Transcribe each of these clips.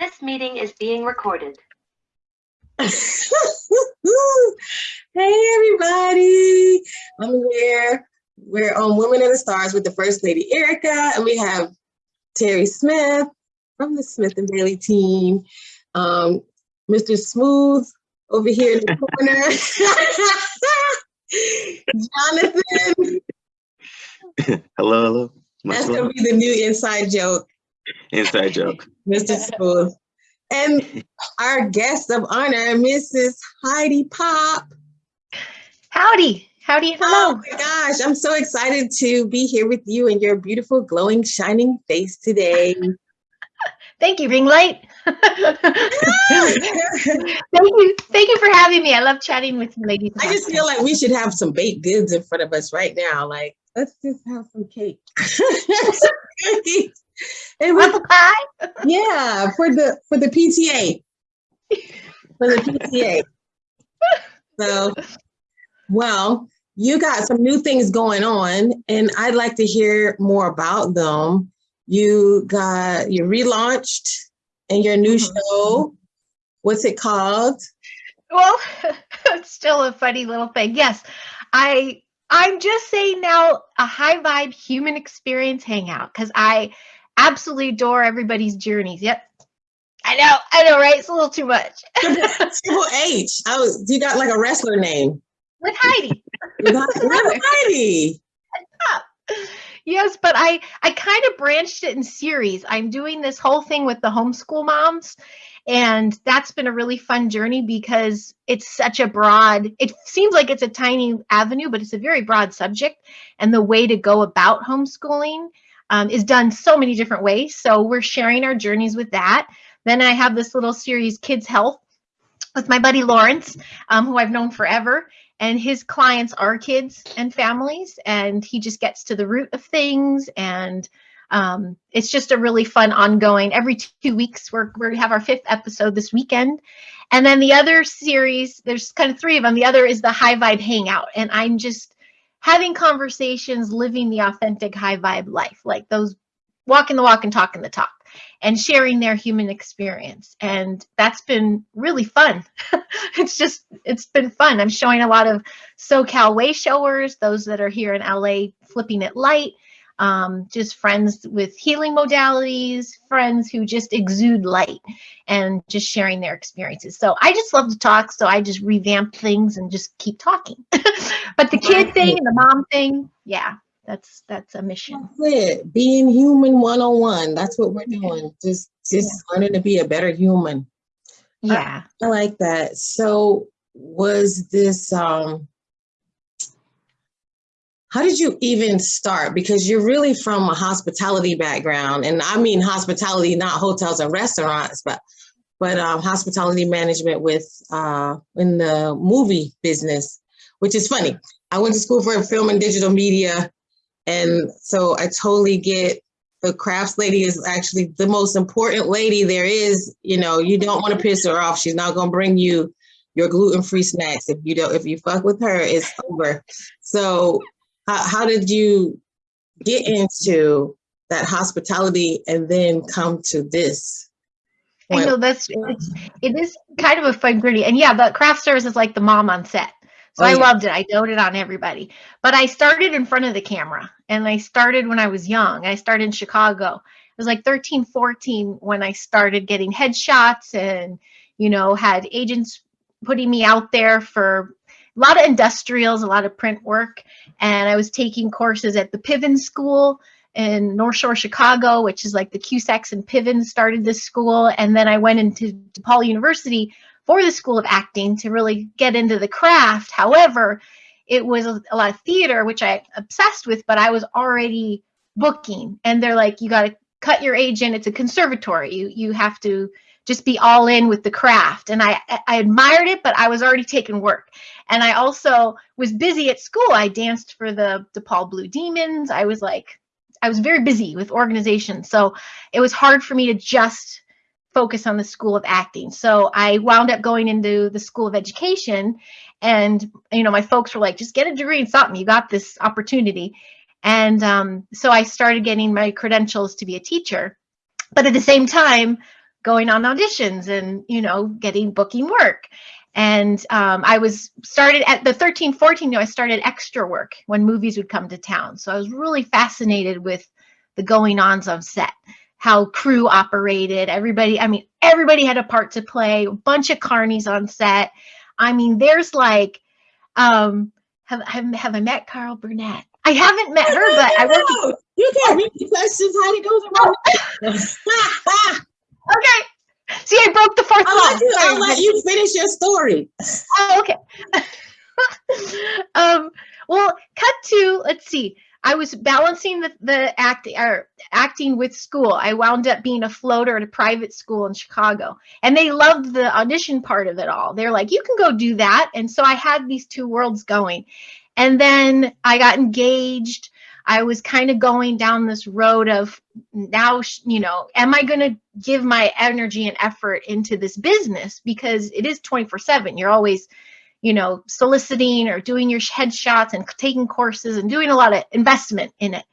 This meeting is being recorded. hey everybody, I'm here. We're on Women in the Stars with the First Lady Erica, and we have Terry Smith from the Smith and Bailey team. Um, Mr. Smooth over here in the corner. Jonathan, hello, hello. Much that's gonna be the new inside joke. Inside joke. Mr. Smooth. And our guest of honor, Mrs. Heidi Pop. Howdy, howdy, Oh hello. my gosh, I'm so excited to be here with you and your beautiful, glowing, shining face today. Thank you, ring light. thank you, thank you for having me. I love chatting with you, ladies. I just feel like we should have some baked goods in front of us right now. Like, let's just have some cake. and we, apple pie. yeah, for the for the PTA. For the PTA. So, well, you got some new things going on, and I'd like to hear more about them. You got you relaunched and your new Mhm. show. What's it called? Well, it's still a funny little thing. Yes, I I'm just saying now a high vibe human experience hangout because I absolutely adore everybody's journeys. Yep. I know, I know, right? It's a little too much. Triple H. I was. You got like a wrestler name. With Heidi. You got Heidi. yes but i i kind of branched it in series i'm doing this whole thing with the homeschool moms and that's been a really fun journey because it's such a broad it seems like it's a tiny avenue but it's a very broad subject and the way to go about homeschooling um, is done so many different ways. So we're sharing our journeys with that. Then i have this little series kids health with my buddy lawrence um, who i've known forever. And his clients are kids and families and he just gets to the root of things. And um, it's just a really fun ongoing. Every two weeks we're, we're have our fifth episode this weekend. And then the other series there's kind of three of them. The other is the high vibe hangout. And i'm just having conversations living the authentic high vibe life like those walking the walk and talking the talk and sharing their human experience. And that's been really fun. It's just it's been fun. I'm showing a lot of socal way showers those that are here in la flipping it light um, just friends with healing modalities friends who just exude light and just sharing their experiences so i just love to talk so i just revamp things and just keep talking but the kid thing and the mom thing yeah that's that's a mission That's it. Being human 101. That's what we're doing. Just just learning to be a better human. yeah I like that. So was this um how did you even start? Because you're really from a hospitality background, and I mean hospitality, not hotels and restaurants, but but um, hospitality management with uh, in the movie business, which is funny. I went to school for film and digital media, and so I totally get the crafts lady is actually the most important lady there is. You know, you don't want to piss her off. She's not going to bring you your gluten-free snacks. If you don't, if you fuck with her, it's over. So how, how did you get into that hospitality and then come to this? I know that's it's, it is kind of a fun gritty, and yeah, but craft service is like the mom on set. So Oh, I loved it. I doted on everybody. But I started in front of the camera, and I started when I was young. I started in Chicago. It was like 13, 14 when I started getting headshots, and you know had agents putting me out there for a lot of industrials, a lot of print work, and I was taking courses at the Piven School in North Shore, Chicago, which is like the Cusacks and Piven started this school. And then I went into DePaul University for the School of Acting to really get into the craft. However, it was a, a lot of theater, which I obsessed with, but I was already booking. And they're like, you got to cut your agent. It's a conservatory. You you have to just be all in with the craft. And I I admired it, but I was already taking work. And I also was busy at school. I danced for the DePaul Blue Demons. I was like, I was very busy with organization. So it was hard for me to just focus on the School of Acting. So I wound up going into the School of Education. And, you know, my folks were like, just get a degree in something. You got this opportunity. And um, so I started getting my credentials to be a teacher. but at the same time, going on auditions and, you know, getting booking work. And um, I was started at the 13, 14, you know, I started extra work when movies would come to town. So I was really fascinated with the going ons on set, how crew operated, everybody, I mean, everybody had a part to play, a bunch of carnies on set. I mean, there's like, um, have, have, have I met Carol Burnett? I haven't met her, but I worked. You can't read the questions, Heidi. Those are. Okay. See, I broke the fourth I'll wall. let you, I'll let you finish your story. Oh, okay. um, well, cut to let's see. I was balancing the the act or acting with school. I wound up being a floater at a private school in Chicago, and they loved the audition part of it all. They're like, "You can go do that," and so I had these two worlds going. And then I got engaged. I was kind of going down this road of now, you know, am I going to give my energy and effort into this business because it is 24 7. You're always, you know, soliciting or doing your headshots and taking courses and doing a lot of investment in it.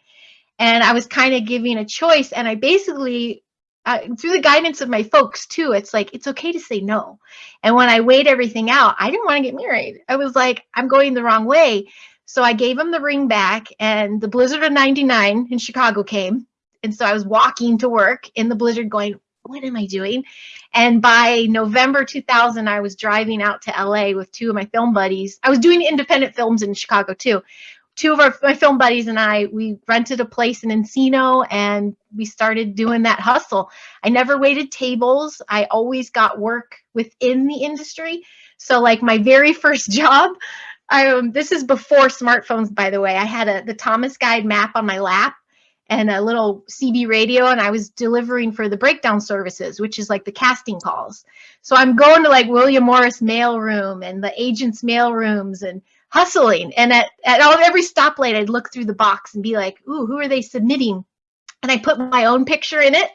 And I was kind of giving a choice. And I basically, uh, through the guidance of my folks too, it's like, it's okay to say no. And when I weighed everything out, I didn't want to get married. I was like, I'm going the wrong way. So I gave him the ring back, and the blizzard of 99 in Chicago came. And so I was walking to work in the blizzard going, What am I doing? And by November 2000, I was driving out to LA with two of my film buddies. I was doing independent films in Chicago too. Two of our, my film buddies and I, we rented a place in Encino and we started doing that hustle. I never waited tables. I always got work within the industry. So, like my very first job, I, um, this is before smartphones, by the way. I had a the Thomas Guide map on my lap and a little CB radio, and I was delivering for the breakdown services, which is like the casting calls. So I'm going to like William Morris mailroom and the agents' mailrooms and hustling. And at, at all, every stoplight, I'd look through the box and be like, ooh, who are they submitting? And I put my own picture in it.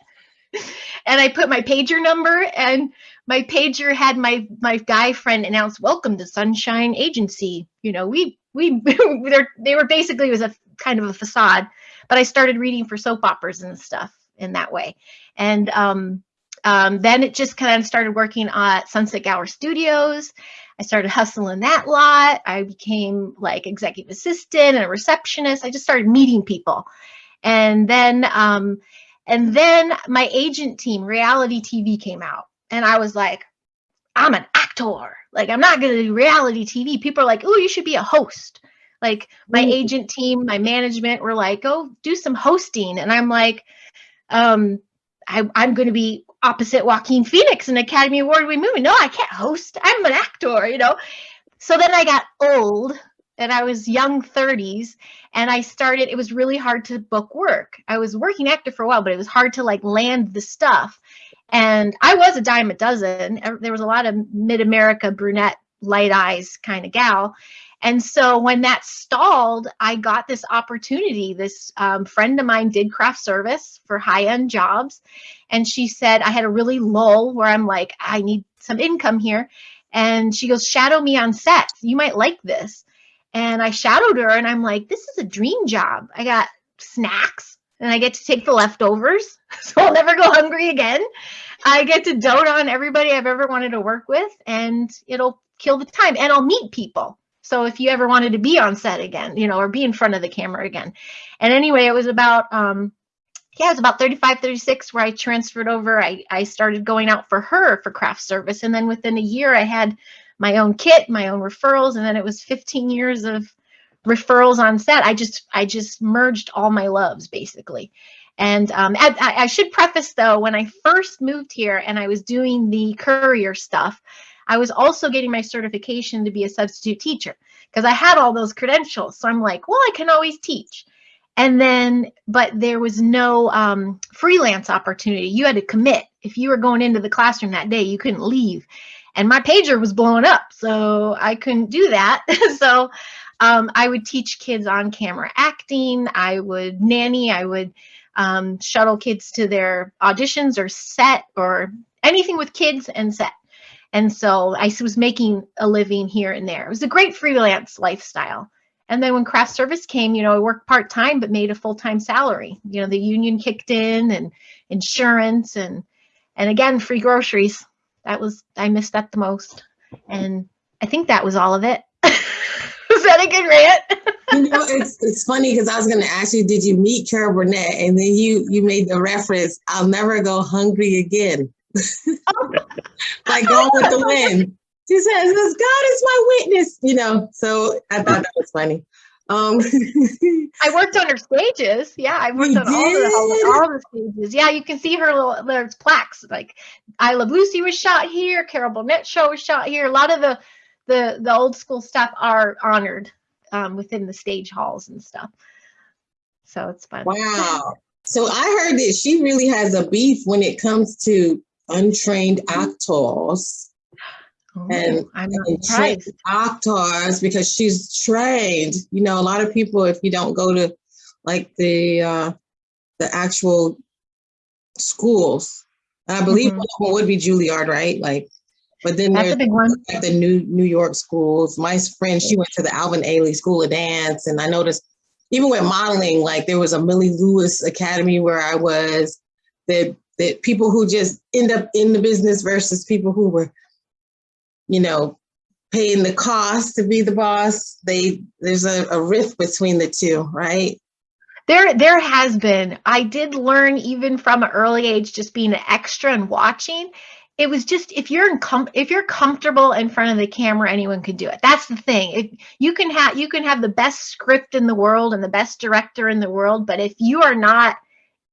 And I put my pager number and my pager had my my guy friend announce welcome to sunshine agency. You know we we they're, were basically it was a kind of a facade but i started reading for soap operas and stuff in that way. And um, um, then it just kind of started working at sunset gower studios. I started hustling that lot. I became like executive assistant and a receptionist. I just started meeting people. And then um, and then my agent team reality tv came out and I was like, I'm an actor. Like, I'm not going to do reality TV. People are like, oh, you should be a host. Like, my Mm. agent team, my management were like, go do some hosting. And I'm like, um, I, I'm going to be opposite Joaquin Phoenix, an Academy Award winning movie. No, I can't host. I'm an actor, you know? So then I got old and I was young 30s and I started, it was really hard to book work. I was working actor for a while, but it was hard to like land the stuff. And I was a dime a dozen. There was a lot of mid America brunette, light eyes kind of gal. And so when that stalled, I got this opportunity. This um, friend of mine did craft service for high end jobs. And she said, I had a really lull where I'm like, I need some income here. And she goes, Shadow me on set. You might like this. And I shadowed her and I'm like, this is a dream job. I got snacks and I get to take the leftovers. So I'll never go hungry again. I get to dote on everybody I've ever wanted to work with and it'll kill the time and I'll meet people. So if you ever wanted to be on set again, you know, or be in front of the camera again. And anyway, it was about um yeah, it was about 35, 36 where I transferred over. I, I started going out for her for craft service. And then within a year I had my own kit, my own referrals, and then it was 15 years of referrals on set. I just I just merged all my loves basically. And um, I, I should preface though, when I first moved here and I was doing the courier stuff, I was also getting my certification to be a substitute teacher because I had all those credentials. So I'm like, well, I can always teach. And then, but there was no um, freelance opportunity. You had to commit. If you were going into the classroom that day, you couldn't leave. And my pager was blowing up, so I couldn't do that. so um, I would teach kids on camera acting. I would nanny. I would um, shuttle kids to their auditions or set or anything with kids and set. And so I was making a living here and there. It was a great freelance lifestyle. And then when craft service came, you know, I worked part time but made a full time salary. You know, the union kicked in and insurance and and again free groceries. That was I missed that the most. And I think that was all of it. was that a good rant? You know, it's it's funny because I was going to ask you, did you meet Carol Burnett? And then you you made the reference, "I'll never go hungry again." like Gone with the Wind. She says, "Because God is my witness," you know. So I thought that was funny. Um, I worked on her stages. Yeah, I worked You on all the, all the all the stages. Yeah, you can see her little there's plaques like I Love Lucy was shot here, Carol Burnett show was shot here. A lot of the the the old school stuff are honored um, within the stage halls and stuff. So it's fun. wow. So I heard that she really has a beef when it comes to untrained actors Oh, and- I'm not and actors because she's trained. You know, a lot of people, if you don't go to like the uh, the actual schools, I believe Mhm. one would be Juilliard, right? Like, but then That's a big one. like the new New York schools. My friend, she went to the Alvin Ailey School of Dance, and I noticed even with modeling, like there was a Millie Lewis Academy where I was. That that people who just end up in the business versus people who were, you know, paying the cost to be the boss. They there's a, a rift between the two, right? There, there has been. I did learn even from an early age, just being an extra and watching. It was just if you're in com- if you're comfortable in front of the camera, anyone can do it. That's the thing. If you can have you can have the best script in the world and the best director in the world, but if you are not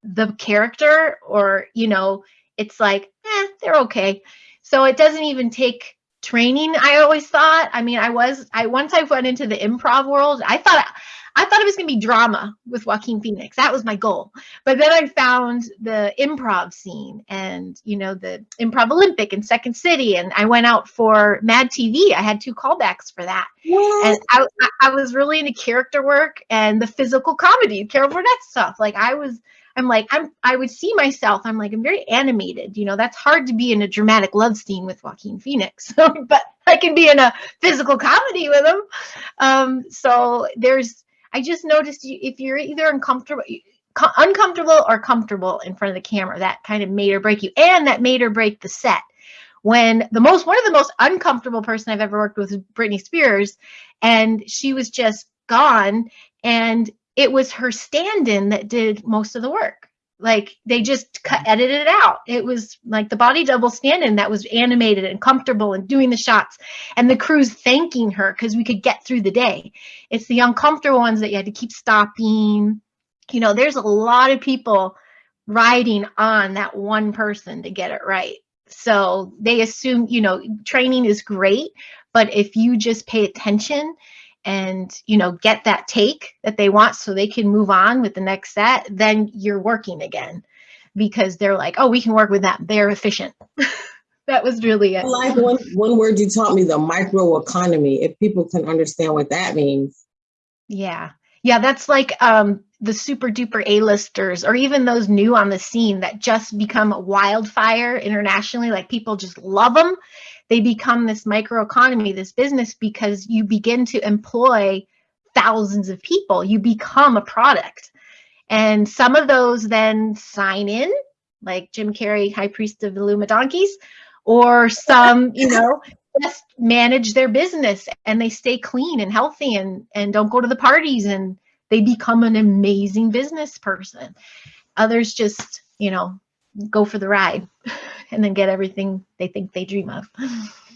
the character, or you know, it's like, eh, they're okay. So it doesn't even take training. I always thought. I mean, I was I once I went into the improv world. I thought I thought it was going to be drama with Joaquin Phoenix. That was my goal. But then I found the improv scene and, you know, the Improv Olympic in Second City. And I went out for Mad TV. I had two callbacks for that. And I, I- I was really into character work and the physical comedy, Carol Burnett stuff. Like I was, I'm like, I'm, I would see myself. I'm like, I'm very animated. You know, that's hard to be in a dramatic love scene with Joaquin Phoenix, but I can be in a physical comedy with him. Um, so there's, I just noticed you, if you're either uncomfortable, uncomfortable or comfortable in front of the camera, that kind of made or break you, and that made or break the set. When the most one of the most uncomfortable person I've ever worked with was Britney Spears, and she was just gone, and it was her stand-in that did most of the work. Like they just cut, mm-hmm. edited it out. It was like the body double stand-in that was animated and comfortable and doing the shots, and the crew's thanking her because we could get through the day. It's the uncomfortable ones that you had to keep stopping. You know there's a lot of people riding on that one person to get it right. So they assume you know training is great but if you just pay attention and you know get that take that they want so they can move on with the next set then you're working again because they're like oh we can work with that they're efficient that was really it like one one word you taught me, the microeconomy. If people can understand what that means. Yeah. Yeah, that's like um the super duper A-listers or even those new on the scene that just become a wildfire internationally like people just love them. They become this microeconomy, this business because you begin to employ thousands of people. You become a product. And some of those then sign in like Jim Carrey, High Priest of the Luma Donkeys, or some, you know, just manage their business and they stay clean and healthy and and don't go to the parties and they become an amazing business person others just you know go for the ride and then get everything they think they dream of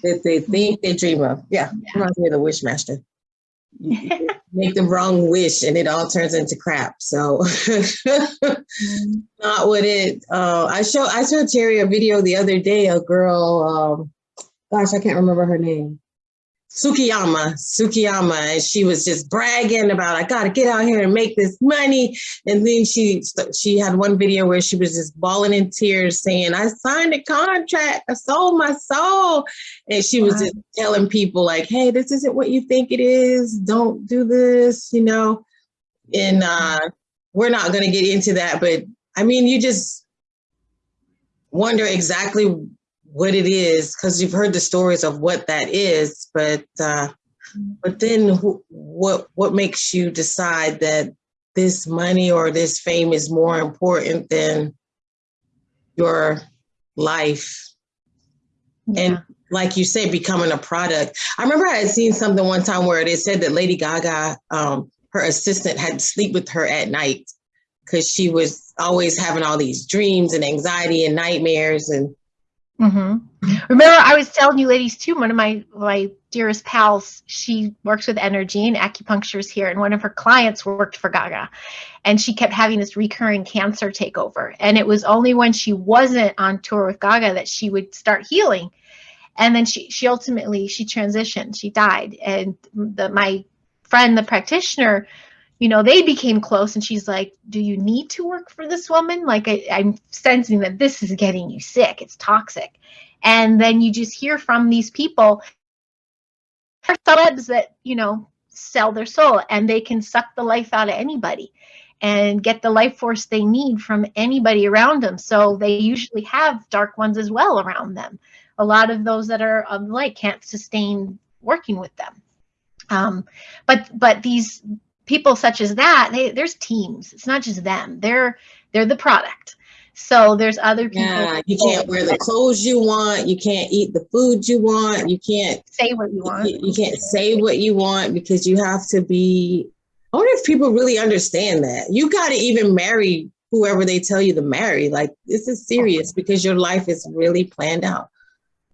that they think they dream of. Yeah, reminds me of the wish master. You you make the wrong wish and it all turns into crap. So not what it uh I show I showed Terry a video the other day, a girl, um gosh, I can't remember her name. Sukiyama, Sukiyama, and she was just bragging about I gotta get out here and make this money. And then she she had one video where she was just bawling in tears, saying, "I signed a contract, I sold my soul," and she was just telling people like, "Hey, this isn't what you think it is. Don't do this," you know. And uh, we're not gonna get into that, but I mean, you just wonder exactly what it is because you've heard the stories of what that is but uh But then who, what, what makes you decide that this money or this fame is more important than your life? Yeah. And like you said, becoming a product. I remember I had seen something one time where they said that Lady Gaga, um, her assistant had to sleep with her at night because she was always having all these dreams and anxiety and nightmares and hmm Remember, I was telling you ladies too. One of my my dearest pals, she works with energy and acupunctures here, and one of her clients worked for Gaga, and she kept having this recurring cancer takeover. And it was only when she wasn't on tour with Gaga that she would start healing. And then she she ultimately she transitioned. She died, and the my friend, the practitioner, you know, they became close, and she's like, "Do you need to work for this woman? Like, I, I'm sensing that this is getting you sick. It's toxic." and then you just hear from these people celebs that you know sell their soul and they can suck the life out of anybody and get the life force they need from anybody around them so they usually have dark ones as well around them a lot of those that are of light can't sustain working with them um, but but these people such as that they, there's teams it's not just them they're they're the product so there's other people yeah, you can't wear the clothes you want, you can't eat the food you want, you can't say what you want you, you can't say what you want because you have to be I wonder if people really understand that. You gotta even marry whoever they tell you to marry. Like this is serious because your life is really planned out.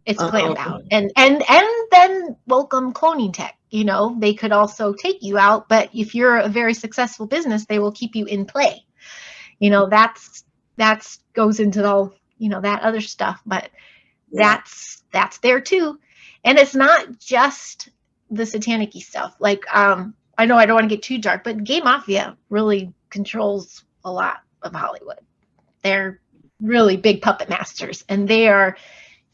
It's planned Uh-oh. out. And and and then welcome cloning tech you know they could also take you out but if you're a very successful business they will keep you in play. You know that's that's goes into all you know that other stuff but that's that's there too. And it's not just the satanic stuff like um i know i don't want to get too dark but gay mafia really controls a lot of hollywood. They're really big puppet masters and they are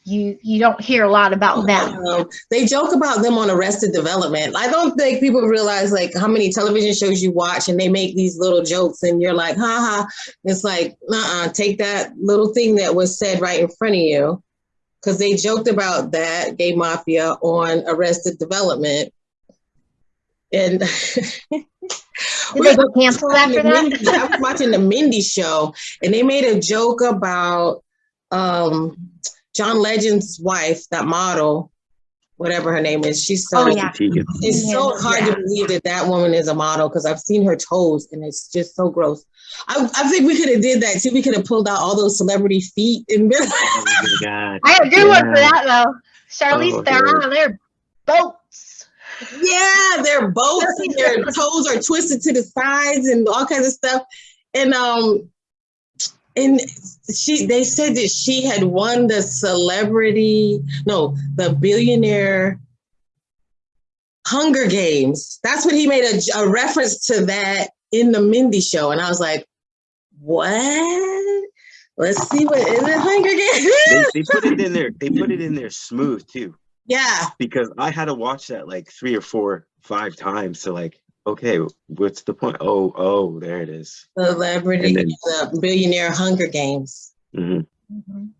you you don't hear a lot about them Um, they joke about them on Arrested Development. I don't think people realize like how many television shows you watch and they make these little jokes and you're like, haha. It's like, uh-uh, take that little thing that was said right in front of you. Because they joked about that gay mafia on Arrested Development. And did they go cancel after that Mindy- I was watching the Mindy show and they made a joke about um, John Legend's wife, that model, whatever her name is. She's so Oh, yeah. It's so Yeah. hard to believe that that woman is a model because I've seen her toes and it's just so gross. I, I think we could have did that too. We could have pulled out all those celebrity feet and been Oh my God. I had a good one for that though. Charlize Oh, Theron, yeah. they're boats. yeah, their boats and their toes are twisted to the sides and all kinds of stuff. And um, and she they said that she had won the celebrity, no, the billionaire Hunger Games. That's what he made a, a reference to that in the Mindy show, and I was like, what? Let's see what is it Hunger They, Games? they put it in there. They put it in there smooth too, yeah, because I had to watch that like three or four, five times to like, okay, what's the point? Oh, oh, there it is. celebrity, then- the billionaire Hunger Games. Mhm.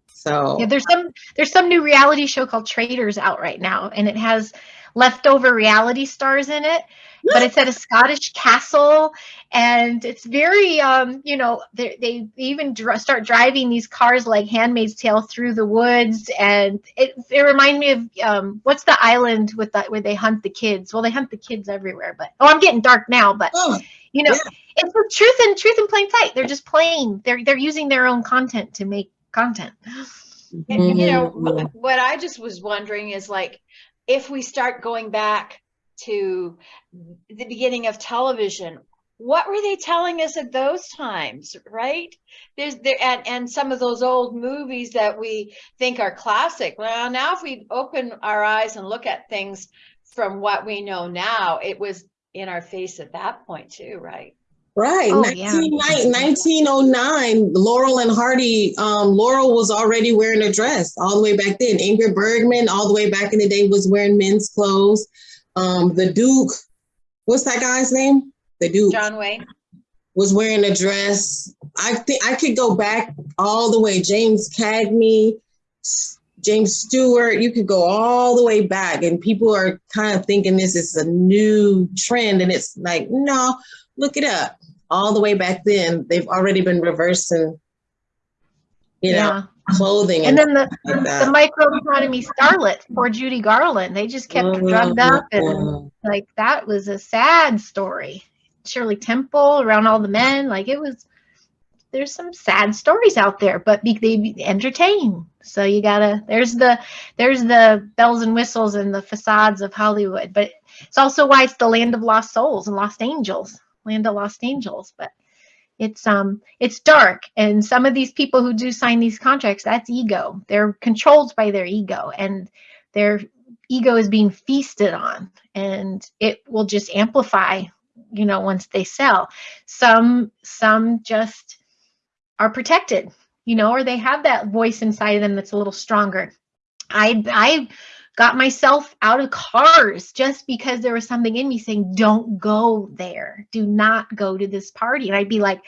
So Yeah, there's some there's some new reality show called Traitors out right now, and it has leftover reality stars in it. But it's at a Scottish castle, and it's very, um, you know, they they even dr- start driving these cars like *Handmaid's Tale* through the woods, and it it reminded me of um, what's the island with that where they hunt the kids? Well, they hunt the kids everywhere, but oh, I'm getting dark now, but oh, you know, Yeah. it's the truth and truth in plain sight. They're just playing. They're they're using their own content to make content. And, you know, Mhm. what I just was wondering is like, if we start going back to the beginning of television, what were they telling us at those times, right? There's there and, and some of those old movies that we think are classic. Well, now if we open our eyes and look at things from what we know now, it was in our face at that point too, right? Right, Oh, 19, yeah. 1909, Laurel and Hardy. Um, Laurel was already wearing a dress all the way back then. Ingrid Bergman, all the way back in the day, was wearing men's clothes. Um, the Duke, what's that guy's name? The Duke John Wayne. was wearing a dress. I think I could go back all the way. James Cagney, James Stewart, you could go all the way back and people are kind of thinking this is a new trend and it's like, no, look it up. All the way back then, they've already been reversing, you know, yeah. Clothing And and, then the, like the microeconomy starlet for Judy Garland, they just kept drugged up and mm-hmm. like that was a sad story. Shirley Temple around all the men, like it was. There's some sad stories out there, but be, they be entertain. So you gotta. There's the there's the bells and whistles and the facades of Hollywood, but it's also why it's the land of lost souls and lost angels, land of lost angels. But it's um it's dark, and some of these people who do sign these contracts, that's ego. They're controlled by their ego, and their ego is being feasted on, and it will just amplify you know once they sell some some just are protected you know or they have that voice inside of them that's a little stronger i i got myself out of cars just because there was something in me saying don't go there do not go to this party and i'd be like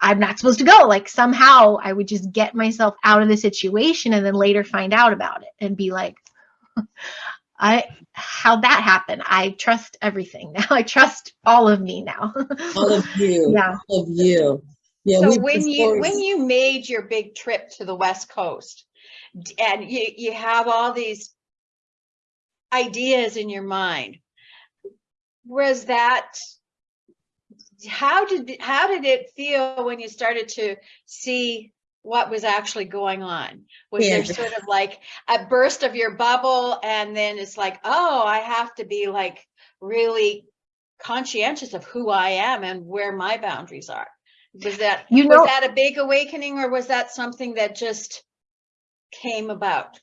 i'm not supposed to go like somehow i would just get myself out of the situation and then later find out about it and be like I how that happened. I trust everything now. I trust all of me now. all of you, Yeah. all of you. Yeah, So when you when you made your big trip to the West Coast, and you you have all these ideas in your mind, was that how did how did it feel when you started to see what was actually going on? Was there sort of like a burst of your bubble, and then it's like, oh, I have to be like really conscientious of who I am and where my boundaries are. Was that You know- was that a big awakening or was that something that just came about?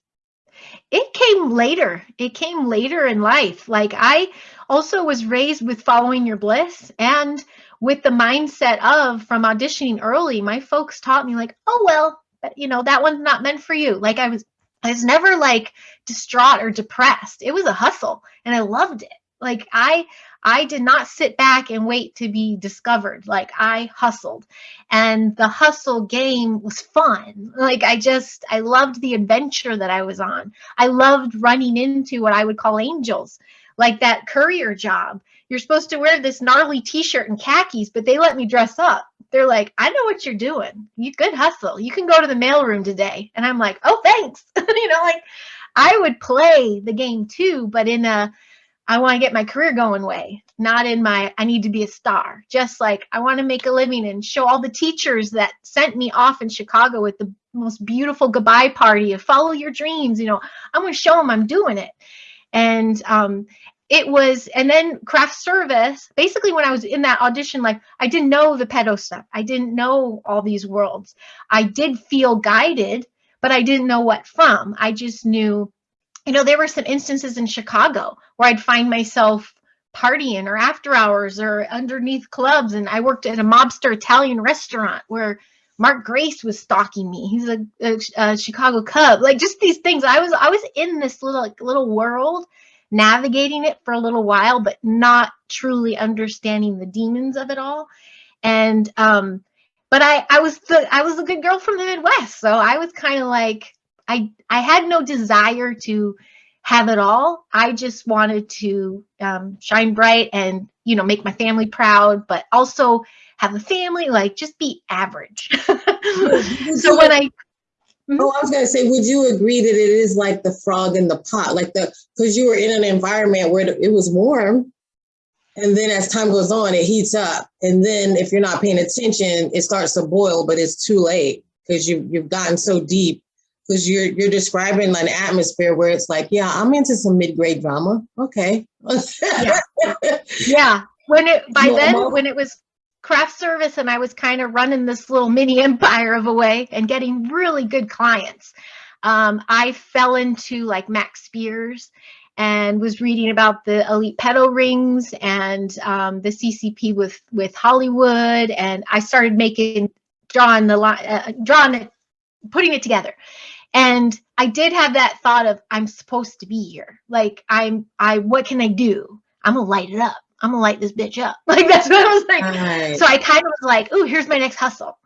It came later. It came later in life. Like I also was raised with following your bliss and with the mindset of from auditioning early, my folks taught me like, oh well, you know, that one's not meant for you. Like I was I was never like distraught or depressed. It was a hustle and I loved it. Like I I did not sit back and wait to be discovered. Like I hustled. And the hustle game was fun. Like I just I loved the adventure that I was on. I loved running into what I would call angels, like that courier job. You're supposed to wear this gnarly t-shirt and khakis, but they let me dress up. They're like, I know what you're doing. You good hustle. You can go to the mailroom today. And I'm like, oh, thanks. you know, like I would play the game too, but in a I want to get my career going way, not in my I need to be a star. Just like I want to make a living and show all the teachers that sent me off in Chicago with the most beautiful goodbye party of follow your dreams. You know, I'm going to show them I'm doing it. And um, it was, and then craft service. Basically, when I was in that audition, like I didn't know the pedo stuff. I didn't know all these worlds. I did feel guided, but I didn't know what from. I just knew you know, there were some instances in Chicago where I'd find myself partying or after hours or underneath clubs. And I worked at a mobster Italian restaurant where Mark Grace was stalking me. He's a, a, a Chicago Cub. Like just these things. I was I was in this little like, little world, navigating it for a little while, but not truly understanding the demons of it all. And um, but I I was the I was a good girl from the Midwest, so I was kind of like I I had no desire to have it all. I just wanted to um, shine bright and you know make my family proud, but also have a family like just be average. so when I Oh, I was gonna say, would you agree that it is like the frog in the pot, like the because you were in an environment where it was warm, and then as time goes on, it heats up, and then if you're not paying attention, it starts to boil, but it's too late because you you've gotten so deep. Because you're you're describing an atmosphere where it's like, yeah, I'm into some mid grade drama. Okay. Yeah. yeah when it by then when it was craft service and i was kind of running this little mini empire of a way and getting really good clients um, i fell into like Max Spiers and was reading about the elite pedal rings and um, the ccp with with hollywood and i started making drawing the line uh, drawing it putting it together and i did have that thought of i'm supposed to be here like i'm i what can i do i'm gonna light it up i'm gonna light this bitch up like that's what i was like Right. so I kind of was like, oh here's my next hustle."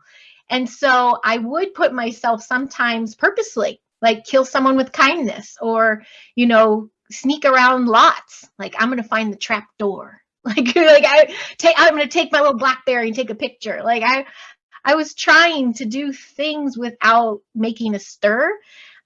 And so I would put myself sometimes purposely like kill someone with kindness or, you know, sneak around lots. Like I'm to find the trap door. Like, like I take, I'm to take my little Blackberry and take a picture. Like I, I was trying to do things without making a stir.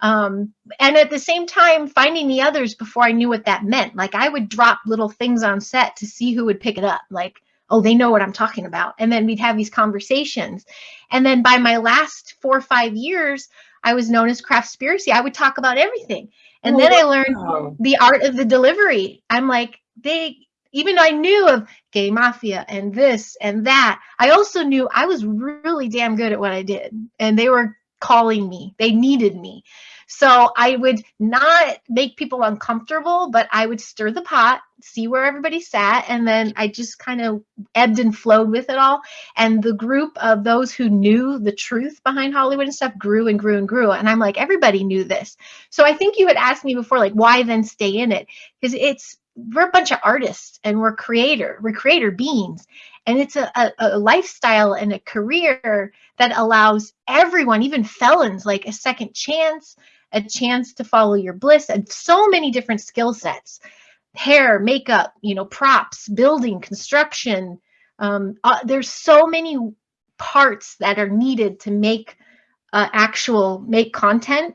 Um, and at the same time, finding the others before I knew what that meant. Like I would drop little things on set to see who would pick it up. Like, oh, they know what I'm talking about. And then we'd have these conversations. And then by my last four or five years, I was known as Craftspiracy. I would talk about everything. And Oh, then I learned the art of the delivery. I'm like, they, even though I knew of gay mafia and this and that, I also knew I was really damn good at what I did. And they were calling me, they needed me. So I would not make people uncomfortable, but I would stir the pot, see where everybody sat, and then I just kind of ebbed and flowed with it all. And the group of those who knew the truth behind Hollywood and stuff grew and grew and grew. And I'm like, everybody knew this. So I think you had asked me before, like, why then stay in it? Because it's we're a bunch of artists and we're creator, we're creator beings. And it's a, a, a lifestyle and a career that allows everyone, even felons, like a second chance, a chance to follow your bliss, and so many different skill sets hair, makeup, you know, props, building, construction. Um, uh, there's so many parts that are needed to make uh, actual make content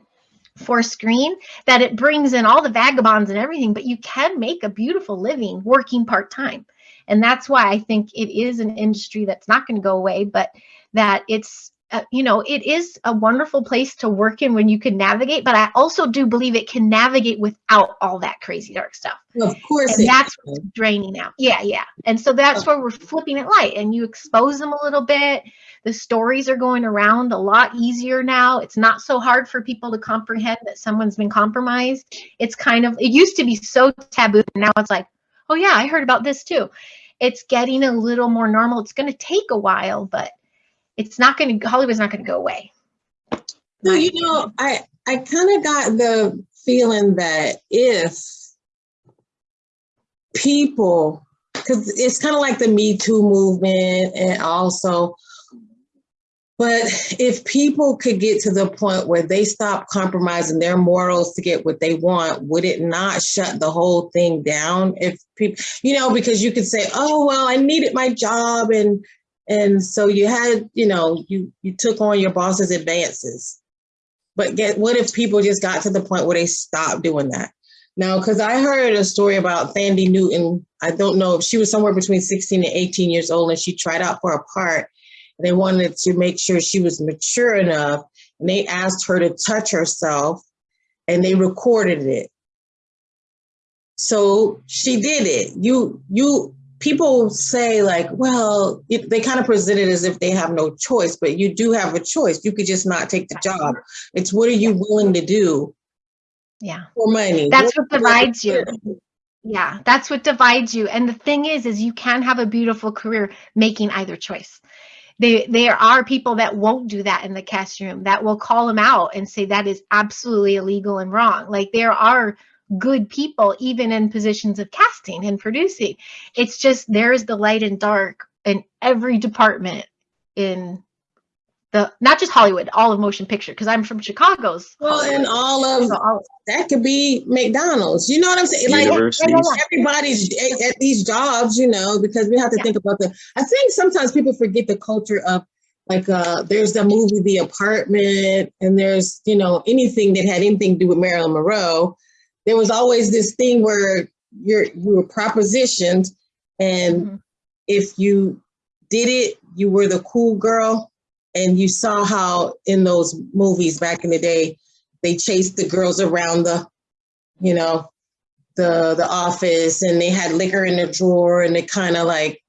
for screen that it brings in all the vagabonds and everything, but you can make a beautiful living working part time. And that's why I think it is an industry that's not going to go away, but that it's, uh, you know, it is a wonderful place to work in when you can navigate. But I also do believe it can navigate without all that crazy dark stuff. Of course. And that's draining out. Yeah, yeah. And so that's where we're flipping it light and you expose them a little bit. The stories are going around a lot easier now. It's not so hard for people to comprehend that someone's been compromised. It's kind of, it used to be so taboo. And now it's like, oh, yeah, I heard about this too. It's getting a little more normal. It's going to take a while, but it's not going to, Hollywood's not going to go away. No, you know, I I kind of got the feeling that if people, because it's kind of like the Me Too movement, and also, but if people could get to the point where they stop compromising their morals to get what they want, would it not shut the whole thing down? If people, you know, because you could say, "Oh, well, I needed my job," and and so you had, you know, you you took on your boss's advances. But get what if people just got to the point where they stopped doing that? Now, because I heard a story about Thandie Newton. I don't know if she was somewhere between 16 and 18 years old, and she tried out for a part. They wanted to make sure she was mature enough, and they asked her to touch herself, and they recorded it. So she did it. You you people say like, well, it, they kind of present it as if they have no choice, but you do have a choice. You could just not take the job. It's what are you willing to do Yeah. for money? That's what divides you. Yeah, that's what divides you. And the thing is, is you can have a beautiful career making either choice. They, there are people that won't do that in the cast room that will call them out and say that is absolutely illegal and wrong. Like there are good people even in positions of casting and producing. It's just there is the light and dark in every department in the not just Hollywood, all of motion picture. Because I'm from Chicago's. Well, and all of So all- that could be McDonald's. You know what I'm saying? Like everybody's at, at these jobs, you know, because we have to Yeah. think about the. I think sometimes people forget the culture of like uh there's the movie The Apartment, and there's you know anything that had anything to do with Marilyn Monroe. There was always this thing where you're you were propositioned, and Mhm. if you did it, you were the cool girl. And you saw how in those movies back in the day, they chased the girls around the, you know, the the office and they had liquor in the drawer and they kind of like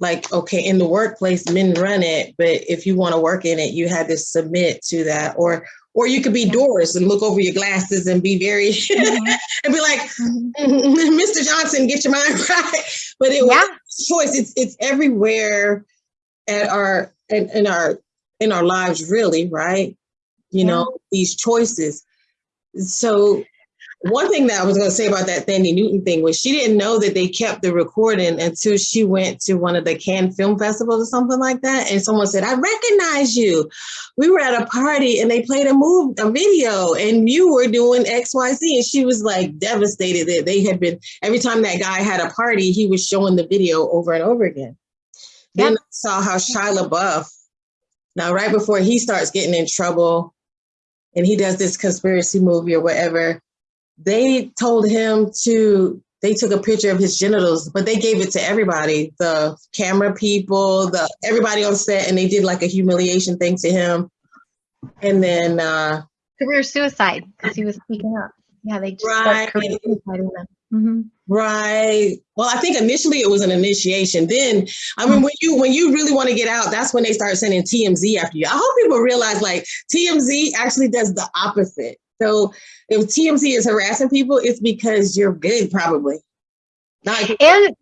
like okay in the workplace men run it but if you want to work in it you had to submit to that or or you could be Yeah. Doris and look over your glasses and be very Mhm. and be like. Mr. Johnson get your mind right but it was Yeah. choice it's it's everywhere at our in, in our in our lives really right you know these choices so one thing that I was going to say about that Thandie Newton thing was she didn't know that they kept the recording until she went to one of the Cannes Film Festivals or something like that. And someone said, I recognize you. We were at a party and they played a move, a video, and you were doing XYZ. And she was like devastated that they had been, every time that guy had a party, he was showing the video over and over again. Then I saw how Shia LaBeouf, now right before he starts getting in trouble and he does this conspiracy movie or whatever, they told him to they took a picture of his genitals but they gave it to everybody the camera people the everybody on set and they did like a humiliation thing to him and then uh Career suicide because he was speaking up. Yeah, they just Right. start career suiciding them. Mhm. right well i think initially it was an initiation then i mean when you when you really want to get out that's when they start sending tmz after you i hope people realize like tmz actually does the opposite so if tmz is harassing people it's because you're good probably not And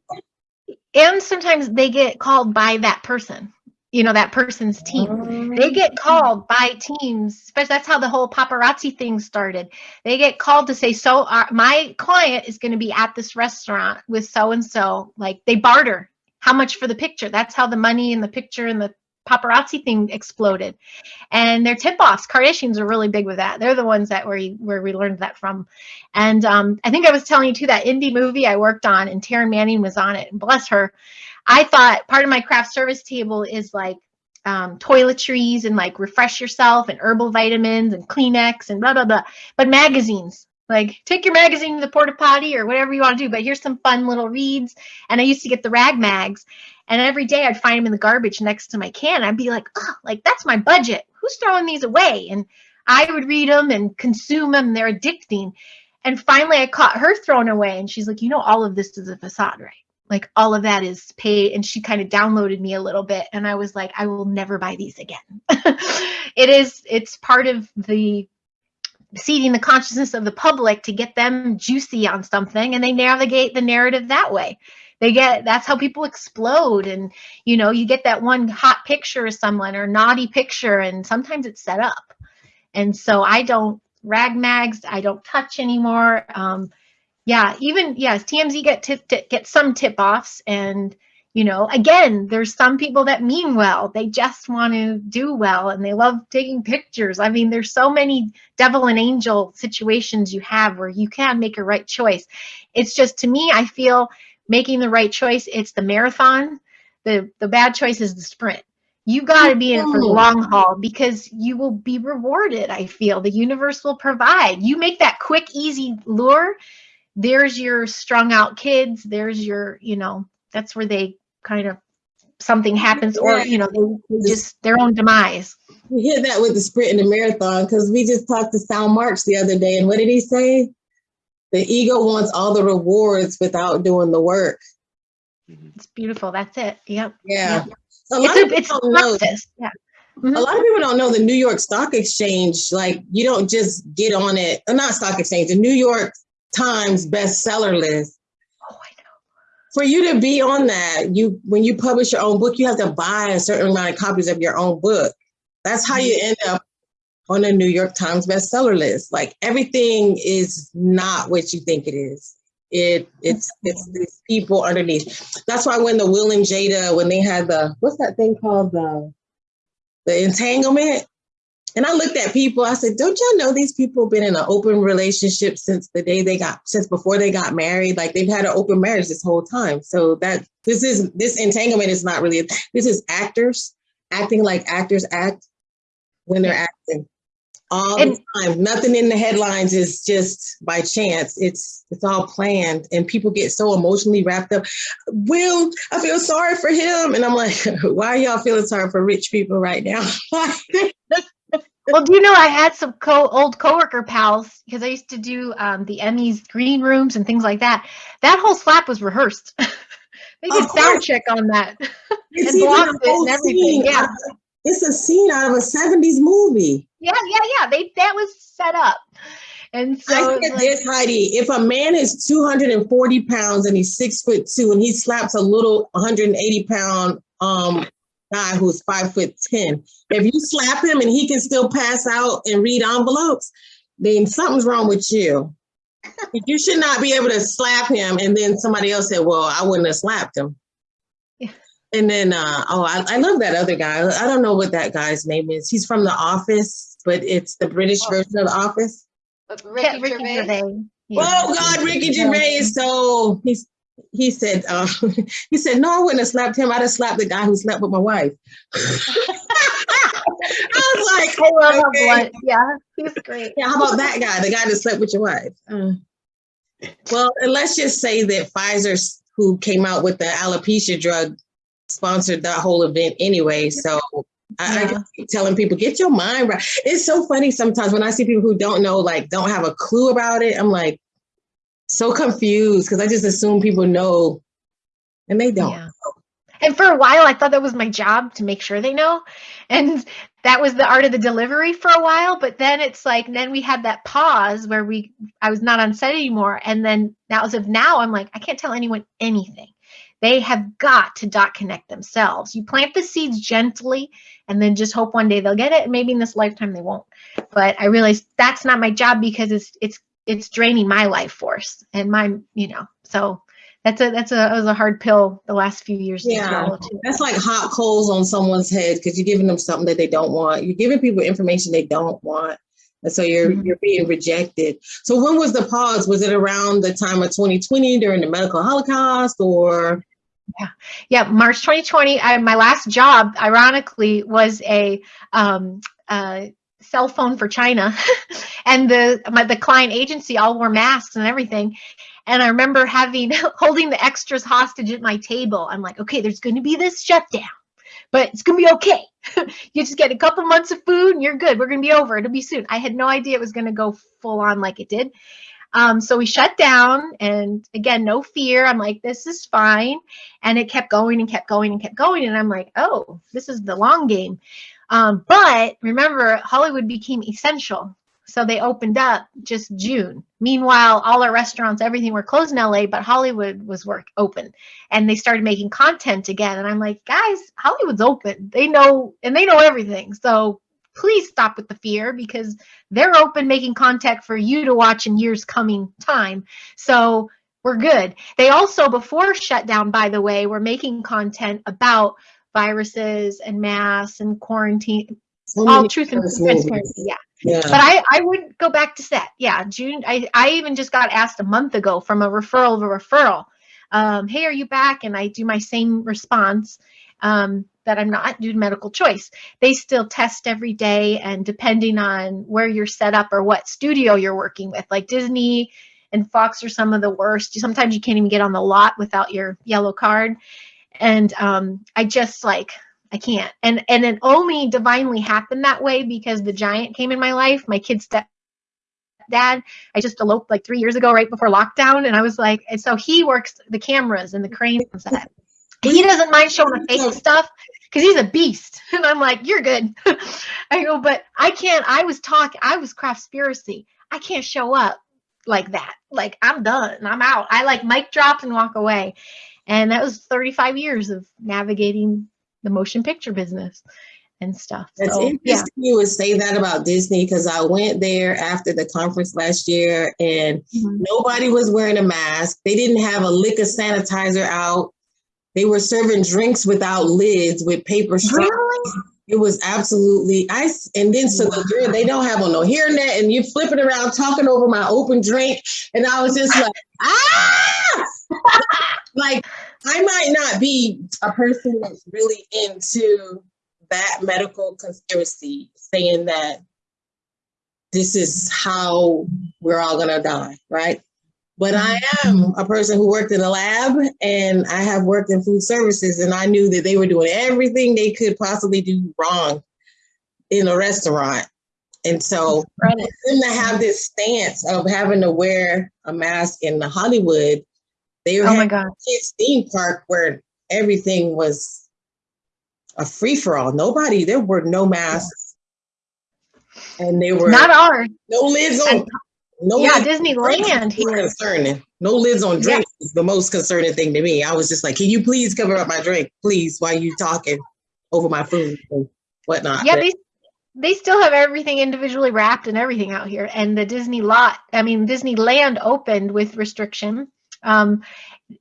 and sometimes they get called by that person, you know, that person's team. They get oh. called by teams, especially that's how the whole paparazzi thing started. They get called to say, so our, my client is going to be at this restaurant with so and so. Like they barter. How much for the picture? That's how the money and the picture and the paparazzi thing exploded. And their tip-offs, Kardashians are really big with that. They're the ones that where you, where we learned that from. And um, I think I was telling you too that indie movie I worked on, and Taryn Manning was on it. And bless her, I thought part of my craft service table is like um, toiletries and like refresh yourself and herbal vitamins and Kleenex and blah blah blah. But magazines, like take your magazine to the porta potty or whatever you want to do. But here's some fun little reads. And I used to get the rag mags, and every day I'd find them in the garbage next to my can. I'd be like, oh, like that's my budget. Who's throwing these away? And I would read them and consume them. They're addicting. And finally, I caught her throwing away, and she's like, you know, all of this is a facade, right? like all of that is paid and she kind of downloaded me a little bit and i was like i will never buy these again it is it's part of the seeding the consciousness of the public to get them juicy on something and they navigate the narrative that way they get that's how people explode. And you know you get that one hot picture of someone or naughty picture and sometimes it's set up. And so i don't rag mags i don't touch anymore. Um, yeah even yes tmz get tip, get some tip offs and you know again there's some people that mean well. They just want to do well and they love taking pictures. I mean there's so many devil and angel situations you have where you can make a right choice. It's just to me i feel making the right choice it's the marathon. The the bad choice is the sprint. You got to be in it for the long haul because you will be rewarded i feel. The universe will provide. You make that quick easy lure. There's your strung out kids. There's your you know that's where they kind of something happens or you know they, just their own demise. We hear that with the sprint and the marathon because we just talked to Sal March the other day, and what did he say? The ego wants all the rewards without doing the work. Mm-hmm. it's beautiful that's it yep Yeah. Yeah. A lot it's of a it's people a don't know. practice yeah A lot of mm-hmm. people don't know the New York Stock Exchange. Like you don't just get on it. uh, Not stock exchange. The New York Times bestseller list. oh i know For you to be on that, you when you publish your own book, you have to buy a certain amount of copies of your own book. That's how you mm-hmm. end up on the New York Times bestseller list. Like everything is not what you think it is. It it's it's these people underneath. That's why when the Will and Jada, when they had the what's that thing called the the entanglement, and I looked at people, I said, Don't y'all know these people been in an open relationship since the day they got since before they got married? Like they've had an open marriage this whole time. So that this is this entanglement is not really this is actors acting like actors act when they're acting all And- the time. Nothing in the headlines is just by chance. It's it's all planned, and people get so emotionally wrapped up. Will I feel sorry for him? And I'm like, why are y'all feeling sorry for rich people right now? Well, do you know I had some co old coworker pals because I used to do um, the Emmys green rooms and things like that. That whole slap was rehearsed. they did sound check on that. It's And blocked it and everything, scene yeah. It's a scene out of a 70s movie. Yeah, yeah, yeah. They that was set up, and so I said like- this, Heidi. If a man is 240 pounds and he's six foot two and he slaps a little 180 pound um guy who's five foot 10, if you slap him and he can still pass out and read envelopes, then something's wrong with you. You should not be able to slap him. And then somebody else said, well, I wouldn't have slapped him. Yeah. And then, uh, oh, I, I love that other guy. I don't know what that guy's name is. He's from The Office, but it's the British Oh. version of The Office. Ricky Ricky Gervais? Gervais. Yeah. Oh God, Ricky Gervais. So he's he said uh, he said no, I wouldn't have slapped him. I'd have slapped the guy who slept with my wife. I was like, I love how Okay. blunt. Yeah, he's great. yeah, how about that guy, the guy that slept with your wife? Uh, well, and let's just say that Pfizer, who came out with the alopecia drug, sponsored that whole event anyway. So I, I Yeah. telling people, get your mind right. It's so funny sometimes when I see people who don't know, like, don't have a clue about it. I'm like, so confused because I just assume people know, and they don't. Yeah. And for a while, I thought that was my job to make sure they know. And that was the art of the delivery for a while. But then it's like, then we had that pause where we, I was not on set anymore. And then now, as of now, I'm like, I can't tell anyone anything. They have got to dot connect themselves. You plant the seeds gently and then just hope one day they'll get it. And maybe in this lifetime they won't. But I realized that's not my job because it's, it's, it's draining my life force and my, you know, so that's a that's a that was a hard pill the last few years Yeah. That's like hot coals on someone's head because you're giving them something that they don't want. You're giving people information they don't want. And so you're Mhm. you're being rejected. So when was the pause? Was it around the time of 2020 during the medical holocaust or Yeah, yeah. March 2020. I, my last job, ironically, was a um, uh, cell phone for China, and the my, the client agency all wore masks and everything. And I remember having holding the extras hostage at my table. I'm like, okay, there's going to be this shutdown, but it's going to be okay. you just get a couple months of food and you're good. We're going to be over. It'll be soon. I had no idea it was going to go full on like it did. Um, so we shut down, and again, no fear. I'm like, this is fine. And it kept going and kept going and kept going. And I'm like, oh, this is the long game. Um, but remember, Hollywood became essential. So they opened up just June. Meanwhile, all our restaurants, everything were closed in LA, but Hollywood was work open. And they started making content again. And I'm like, guys, Hollywood's open. They know and they know everything. So please stop with the fear because they're open making content for you to watch in years coming time. So we're good. They also, before shutdown, by the way, were making content about viruses and masks and quarantine, so all truth and transparency. Yeah. Yeah. But I, I would go back to set. Yeah. June. I, I even just got asked a month ago from a referral of a referral. Um, hey, are you back? And I do my same response um, that I'm not due to medical choice. They still test every day, and depending on where you're set up or what studio you're working with, like Disney and Fox are some of the worst. Sometimes you can't even get on the lot without your yellow card. And um, I just like I can't. And and it only divinely happened that way because the giant came in my life. My kid's step dad. I just eloped like three years ago, right before lockdown, and I was like, and so he works the cameras and the cranes. He doesn't mind showing the fake stuff because he's a beast. And I'm like, you're good. I go, but I can't. I was talking. I was craftspiracy. I can't show up like that. Like I'm done. I'm out. I like mic drop and walk away. And that was 35 years of navigating the motion picture business and stuff. It's So, yeah. interesting you would say that about Disney because I went there after the conference last year and Mhm. nobody was wearing a mask. They didn't have a lick of sanitizer out. They were serving drinks without lids with paper straws. Really? It was absolutely ice. And then so the girl, they don't have on no hairnet and you flipping around talking over my open drink. And I was just like, ah! like I might not be a person that's really into that medical conspiracy saying that this is how we're all gonna die, right? But I mm-hmm. am mm-hmm. a person who worked in a lab and I have worked in food services and I knew that they were doing everything they could possibly do wrong in a restaurant. And so Right. them to have this stance of having to wear a mask in the Hollywood, they were Oh my having God. a kids theme park where everything was a free for all. Nobody, there were no masks. And they were Not ours. no lids on. No yeah, Disneyland here. Concerning. No lids on drinks is the most concerning thing to me. I was just like, can you please cover up my drink, please, while you talking over my food and whatnot. Yeah, But- they they still have everything individually wrapped and everything out here. And the Disney lot, I mean, Disneyland opened with restriction. Um,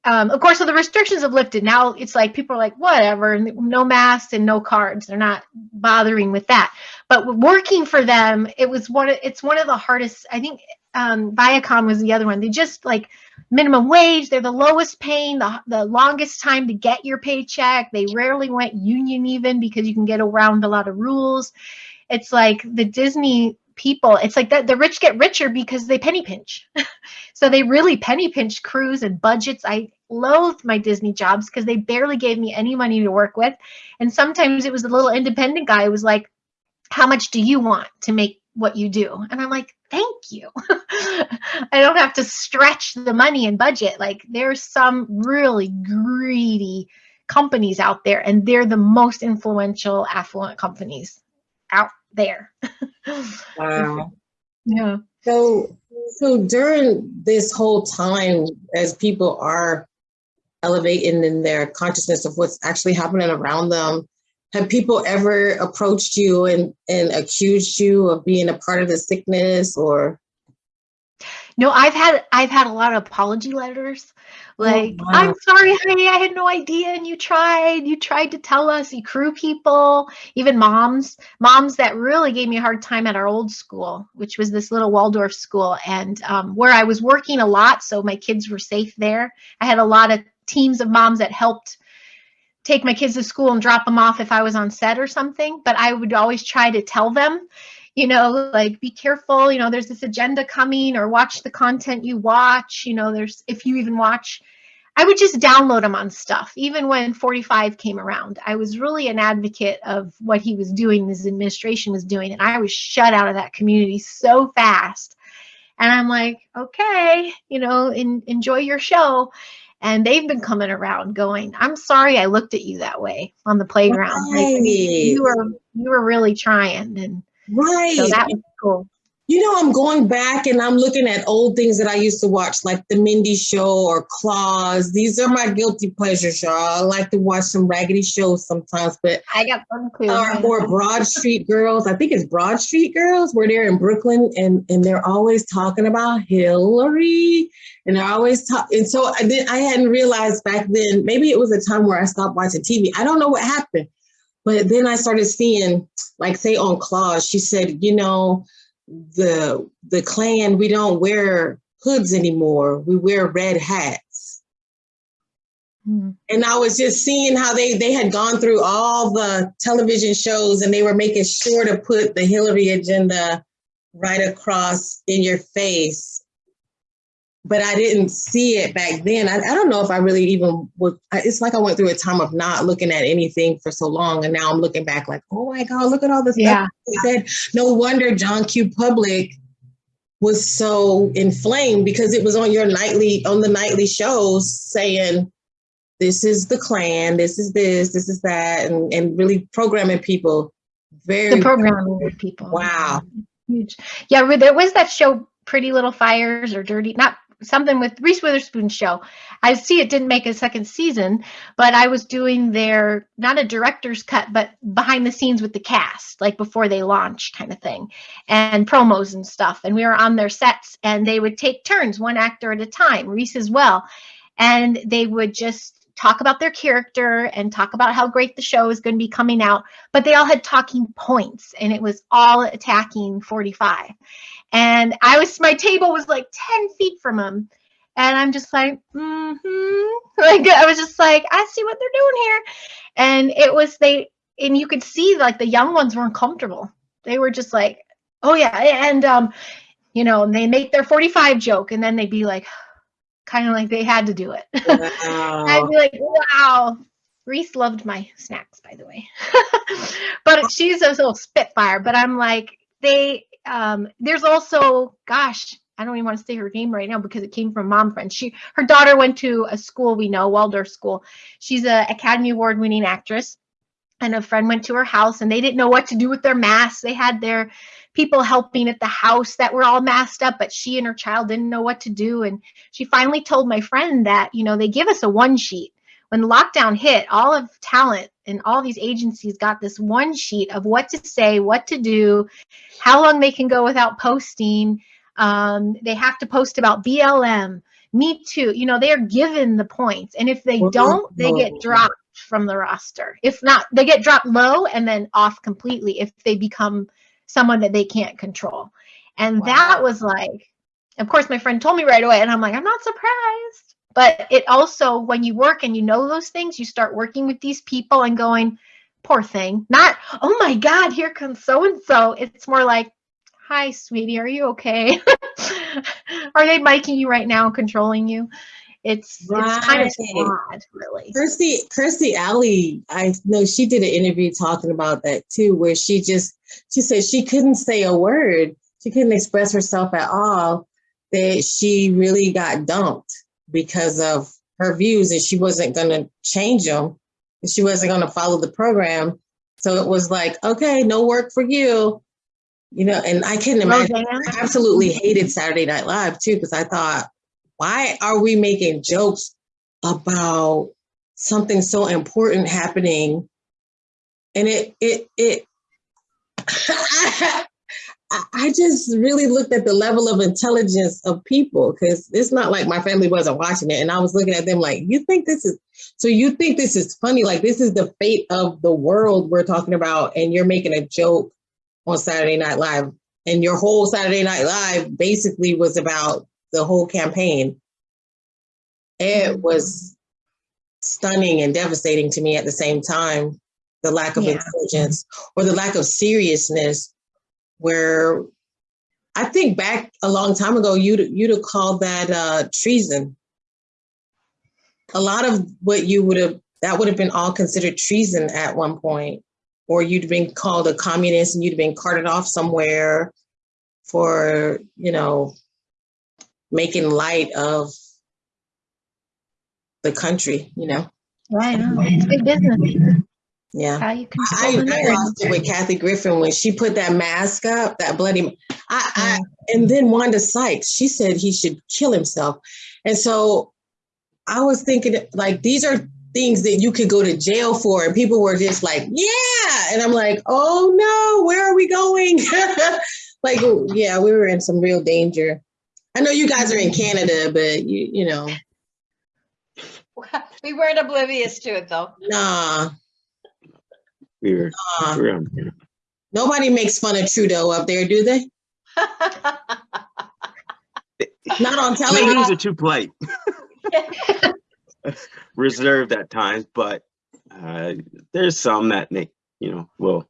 um, of course, so the restrictions have lifted. Now it's like people are like, whatever, no masks and no cards. They're not bothering with that. But working for them, it was one. Of, it's one of the hardest. I think um, Viacom was the other one. They just like minimum wage. They're the lowest paying, the the longest time to get your paycheck. They rarely went union even because you can get around a lot of rules. It's like the Disney people it's like that the rich get richer because they penny pinch so they really penny pinch crews and budgets i loathed my disney jobs because they barely gave me any money to work with and sometimes it was a little independent guy who was like how much do you want to make what you do. And i'm like thank you. I don't have to stretch the money and budget. Like there's some really greedy companies out there and they're the most influential affluent companies out there. Wow. yeah. So, so during this whole time, as people are elevating in their consciousness of what's actually happening around them, have people ever approached you and, and accused you of being a part of the sickness or? No, I've had I've had a lot of apology letters. Like, wow. I'm sorry, honey, I had no idea, and you tried. You tried to tell us. You crew people, even moms, moms that really gave me a hard time at our old school, which was this little Waldorf school, and um, where I was working a lot, so my kids were safe there. I had a lot of teams of moms that helped take my kids to school and drop them off if I was on set or something. But I would always try to tell them you know, like be careful, you know, there's this agenda coming or watch the content you watch, you know, there's if you even watch I would just download them on stuff. Even when 45 came around, I was really an advocate of what he was doing, his administration was doing, and I was shut out of that community so fast. And I'm like, okay, you know, in, enjoy your show. And they've been coming around going, I'm sorry I looked at you that way on the playground. Like, you were you were really trying. And Right. so that was cool. You know, I'm going back and I'm looking at old things that I used to watch, like The Mindy Show or Claws. These are my guilty pleasures, y'all. I like to watch some raggedy shows sometimes, but I got fun too. or, or Broad Street Girls. I think it's Broad Street Girls, where they're in Brooklyn and and they're always talking about Hillary, and they're always talking. And so I did. I hadn't realized back then. Maybe it was a time where I stopped watching TV. I don't know what happened, but then I started seeing, like, say on Claws, she said, you know, the the Klan, we don't wear hoods anymore. We wear red hats. Hmm. And I was just seeing how they they had gone through all the television shows and they were making sure to put the Hillary agenda right across in your face. But I didn't see it back then. I, I don't know if I really even would. I- It's like I went through a time of not looking at anything for so long, and now I'm looking back like, oh my God, look at all this Yeah. stuff they said. No wonder John Q. Public was so inflamed because it was on your nightly on the nightly shows saying this is the Klan, this is this, this is that, and, and really programming people very the programming people. Wow. Huge. Yeah, there was that show, Pretty Little Fires or Dirty, not something with Reese Witherspoon show. I see it didn't make a second season, but I was doing their not a director's cut, but behind the scenes with the cast, like before they launched kind of thing, and promos and stuff. And we were on their sets and they would take turns, one actor at a time, Reese as well. And they would just talk about their character and talk about how great the show is going to be coming out but they all had talking points and it was all attacking 45 and i was my table was like 10 feet from them and i'm just like mm-hmm. Like i was just like i see what they're doing here. And it was they and you could see like the young ones weren't comfortable. They were just like oh yeah and um you know and they make their 45 joke and then they'd be like kind of like they had to do it I'd be like, wow. Reese loved my snacks, by the way. but she's a little spitfire. But I'm like, they um there's also, gosh, I don't even want to say her name right now because it came from mom friend. She her daughter went to a school we know, Waldorf School. She's an Academy Award winning actress. And a friend went to her house and they didn't know what to do with their masks. They had their people helping at the house that were all masked up, but she and her child didn't know what to do. And she finally told my friend that, you know, they give us a one sheet when lockdown hit, all of talent and all these agencies got this one sheet of what to say, what to do, how long they can go without posting. Um, they have to post about BLM, Me Too. You know, they are given the points, and if they don't, they get dropped from the roster. If not, they get dropped low and then off completely if they become someone that they can't control. And that was like, of course, my friend told me right away, and I'm like, I'm not surprised. But it also, when you work and you know those things, you start working with these people and going, poor thing. Not, oh my God, here comes so and so. It's more like, hi, sweetie, are you okay? are they miking you right now, controlling you? It's it's kind of Right. sad, really. Kirstie, Kirstie Alley, I know she did an interview talking about that too, where she just, she said she couldn't say a word. She couldn't express herself at all, that she really got dumped because of her views and she wasn't gonna change them. and She wasn't gonna follow the program. So it was like, okay, no work for you. You know, and I couldn't imagine? I absolutely hated Saturday Night Live too, because I thought, why are we making jokes about something so important happening? And it, it, it, I, just really looked at the level of intelligence of people because it's not like my family wasn't watching it. And I was looking at them like, you think this is, so you think this is funny? Like, this is the fate of the world we're talking about, and you're making a joke on Saturday Night Live and your whole Saturday Night Live basically was about the whole campaign. It was stunning and devastating to me at the same time. The lack of Yeah. intelligence or the lack of seriousness, where I think back a long time ago, you'd you'd have called that uh, treason. A lot of what you would have that would have been all considered treason at one point or you'd been called a communist and you'd been carted off somewhere for, you know, making light of the country, you know? Right. It's big business. Yeah. How you I, I lost it with Kathy Griffin when she put that mask up, that bloody, I, I, and then Wanda Sykes, she said he should kill himself. And so I was thinking like, these are things that you could go to jail for. And people were just like, yeah. And I'm like, oh no, where are we going? like, oh, yeah, we were in some real danger. I know you guys are in Canada, but you, you know, We weren't oblivious to it though. nah, We were, nah. we were on here. Nobody makes fun of Trudeau up there, do they? Not on television. Canadians are too polite. Reserved at times, but uh, there's some that make, you know, will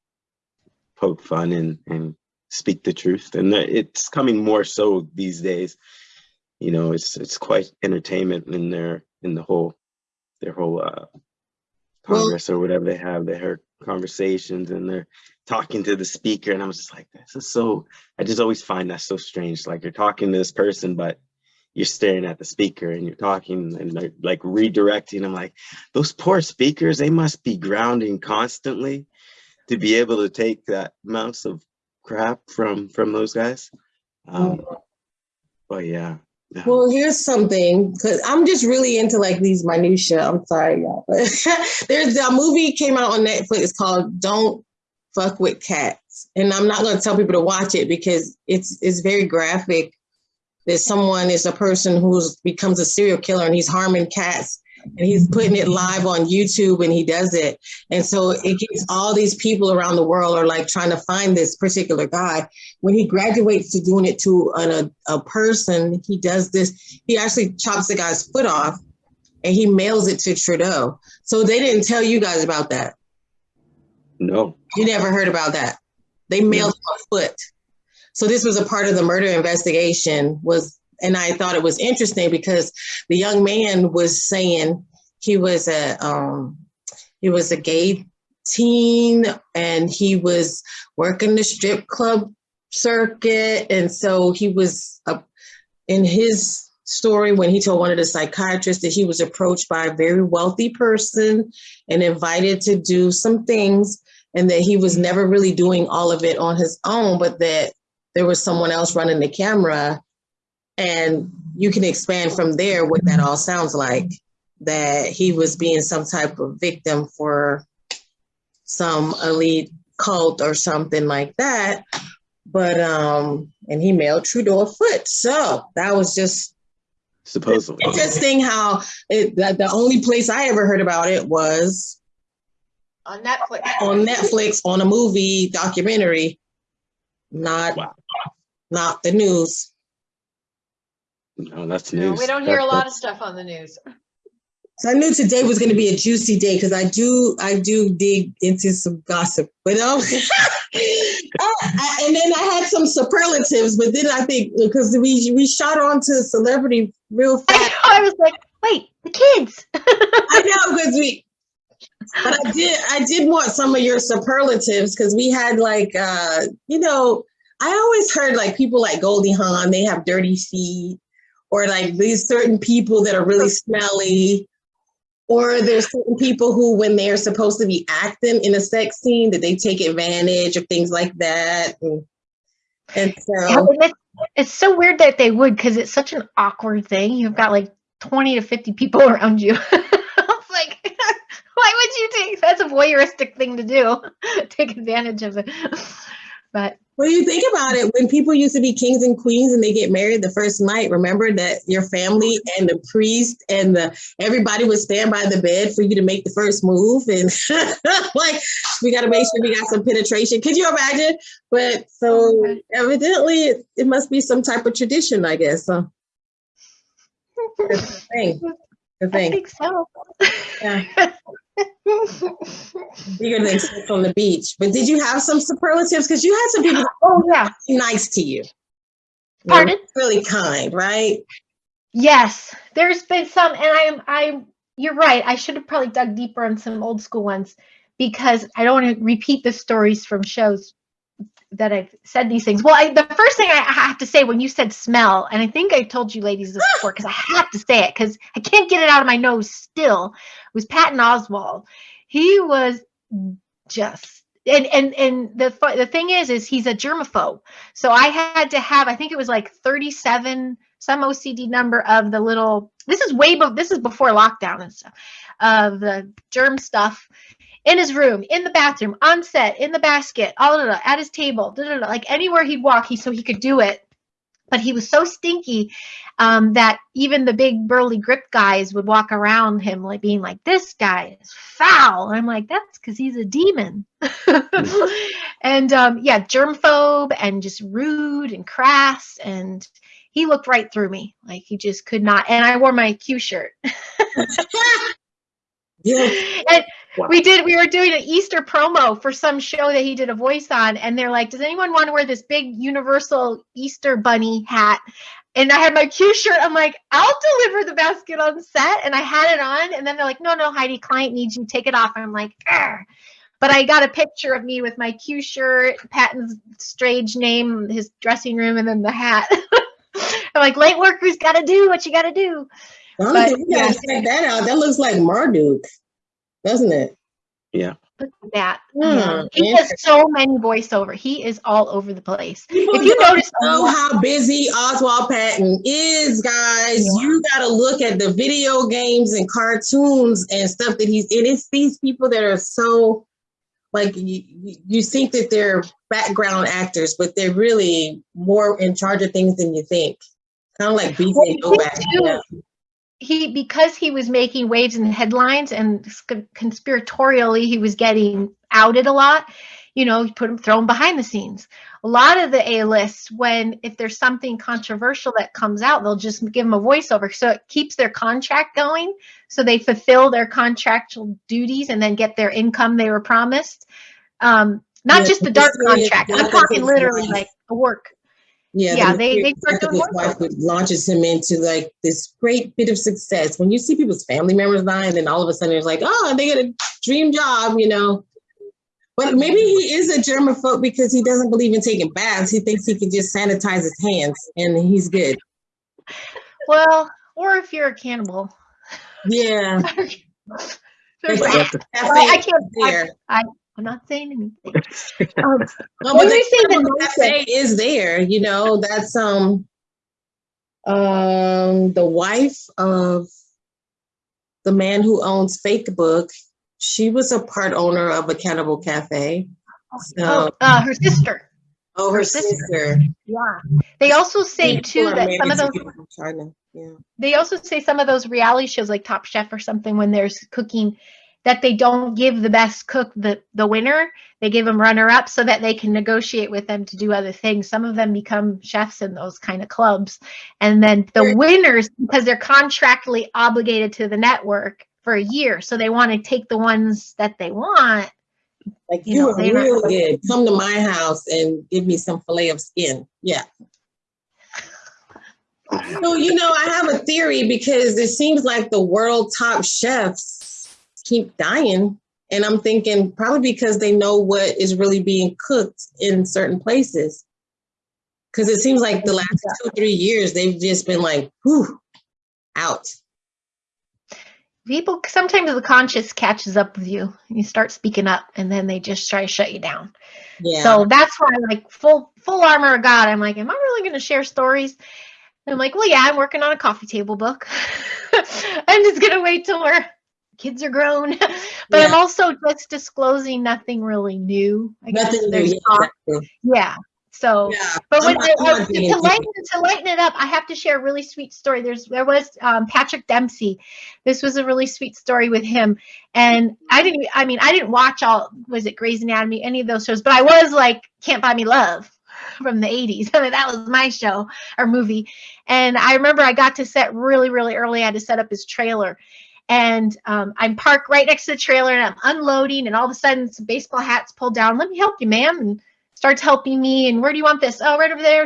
poke fun and, and speak the truth. And it's coming more so these days. You know, it's, it's quite entertainment in their, in the whole, their whole, uh, Well- Congress or whatever they have, They their conversations and they're talking to the speaker. And I was just like, this is so, I just always find that so strange. Like you're talking to this person, but you're staring at the speaker and you're talking and they're like redirecting. I'm like, those poor speakers, they must be grounding constantly to be able to take that amounts of crap from from those guys. Um, but yeah. yeah. Well, here's something because I'm just really into like these minutia. I'm sorry, y'all, there's a movie came out on Netflix called "Don't Fuck with Cats," and I'm not going to tell people to watch it because it's it's very graphic. That someone is a person who's becomes a serial killer and he's harming cats and he's putting it live on YouTube and he does it. And so it gets all these people around the world are like trying to find this particular guy. When he graduates to doing it to an, a, a person, he does this, he actually chops the guy's foot off and he mails it to Trudeau. So they didn't tell you guys about that. no. You never heard about that. They mailed him a foot. So this was a part of the murder investigation was, and I thought it was interesting because the young man was saying he was a, um, he was a gay teen and he was working the strip club circuit. And so he was uh, in his story when he told one of the psychiatrists that he was approached by a very wealthy person and invited to do some things and that he was never really doing all of it on his own, but that there was someone else running the camera. And you can expand from there what that all sounds like. that he was being some type of victim for some elite cult or something like that. But um, and he mailed Trudeau a foot. So that was just Supposedly. interesting how it that the only place I ever heard about it was On Netflix. on Netflix on a movie documentary, not Wow. not the news. No, that's No, news. we don't hear a That- lot of stuff on the news. So I knew today was going to be a juicy day because I do I do dig into some gossip, but um, I- and then I had some superlatives, but then I think because we we shot on to celebrity real fast. I was like, wait, the kids. I know because we, but I did I did want some of your superlatives because we had like uh you know I always heard like people like Goldie Hawn they have dirty feet or like these certain people that are really smelly or there's certain people who when they're supposed to be acting in a sex scene that they take advantage of things like that and, and Yeah, so and it's, so weird that they would because it's such an awkward thing. You've got like 20 to 50 people around you. like, why would you take that's a voyeuristic thing to do? take advantage of it. But Well, you think about it, when people used to be kings and queens and they get married the first night, remember that your family and the priest and the everybody would stand by the bed for you to make the first move, and like we got to make sure we got some penetration. Could you imagine? But so mm-hmm. evidently, it, it must be some type of tradition, I guess. So thing. I thing. think so. Yeah. Bigger than sex on the beach. But did you have some superlatives? Because you had some people oh yeah. nice to you. Pardon? Really kind, right? Yes, there's been some, and I'm, I'm, you're right. I should have probably dug deeper on some old school ones because I don't want to repeat the stories from shows that I've said these things. Well, I, the first thing I have to say when you said smell, and I think I told you ladies this before because I have to say it because I can't get it out of my nose still, was Patton Oswalt. He was just. And and and the the thing is is he's a germaphobe. So I had to have I think it was like 37 some OCD number of the little this is way be, this is before lockdown and stuff of the germ stuff in his room, in the bathroom, on set, in the basket, all of at his table, da, like anywhere he'd walk, he so he could do it. But he was so stinky um, that even the big burly grip guys would walk around him like being like, "This guy is foul." And I'm like, "That's because he's a demon." and um, yeah, germphobe and just rude and crass and he looked right through me like he just could not and i wore my q shirt Yeah. and Wow. we did we were doing an easter promo for some show that he did a voice on and they're like does anyone want to wear this big universal easter bunny hat and i had my q shirt i'm like i'll deliver the basket on set and i had it on and then they're like no no heidi client needs you take it off and i'm like "Arr." but i got a picture of me with my q shirt patton's strange name his dressing room and then the hat i'm like late workers gotta do what you gotta do I But, think we gotta check that out. That looks like Marduk, doesn't it? Yeah. Look at that. Hmm, Yeah. He has so many voiceover. He is all over the place. People If you notice, know how busy Oswalt Patton is, guys. Yeah. You got to look at the video games and cartoons and stuff that he's in. It's these people that are so like you, you- you think that they're background actors, but they're really more in charge of things than you think. Kind of like BJ Well, he Novak. He because he was making waves in the headlines and conspiratorially he was getting outed a lot. You know, put him thrown behind the scenes. A lot of the A lists, when if there's something controversial that comes out, they'll just give him a voiceover, so it keeps their contract going, so they fulfill their contractual duties and then get their income they were promised. Um, not Yeah, just the dark contract. I'm talking literally like the work. Yeah, Yeah, the they- they start doing his wife which launches him into like this great bit of success. When you see people's family members die, and then all of a sudden it's like, oh, they get a dream job, you know. But maybe he is a germaphobe because he doesn't believe in taking baths. He thinks he can just sanitize his hands and he's good. Well, or if you're a cannibal. Yeah. There's Like, that. that Well, I can't. I, there. I'm not saying anything. Um, No, when but you say the the cafe is there, you know, that's um um the wife of the man who owns Fake Book, she was a part owner of a Cannibal Cafe. So, Oh, uh, her sister. oh, her her sister. sister. Yeah. They also say People too that some of married those from China. Yeah. they also say some of those reality shows like Top Chef or something when there's cooking that they don't give the best cook the the winner. They give them runner up so that they can negotiate with them to do other things. Some of them become chefs in those kind of clubs. And then the winners because they're contractually obligated to the network for a year. So they want to take the ones that they want. Like You you, know, are not- real good. Come to my house and give me some fillet of skin. Yeah. So, you know, I have a theory because it seems like the world top chefs keep dying. And I'm thinking probably because they know what is really being cooked in certain places. Because it seems like the last two, three years, they've just been like, whew, out. People sometimes the conscious catches up with you. You start speaking up and then they just try to shut you down. Yeah. So that's why, like full full armor of God, I'm like, am I really going to share stories? And I'm like, well, yeah, I'm working on a coffee table book. I'm just gonna wait till our kids are grown. but I'm also just disclosing nothing really new. I guess Nothing new. there's Yeah, exactly. yeah. So, Yeah. but when I'm not- I- I'm I- not to, to lighten to lighten it up, I have to share a really sweet story. There's there was um, Patrick Dempsey. This was a really sweet story with him, and I didn't. I mean, I didn't watch all. Was it Grey's Anatomy? Any of those shows? But I was like, Can't Buy Me Love from the 80s. I mean, that was my show or movie. And I remember I got to set really, really early. I had to set up his trailer. And um, I'm parked right next to the trailer and I'm unloading, and all of a sudden, some baseball hats pulled down. Let me help you, ma'am. And starts helping me. And where do you want this? Oh, right over there.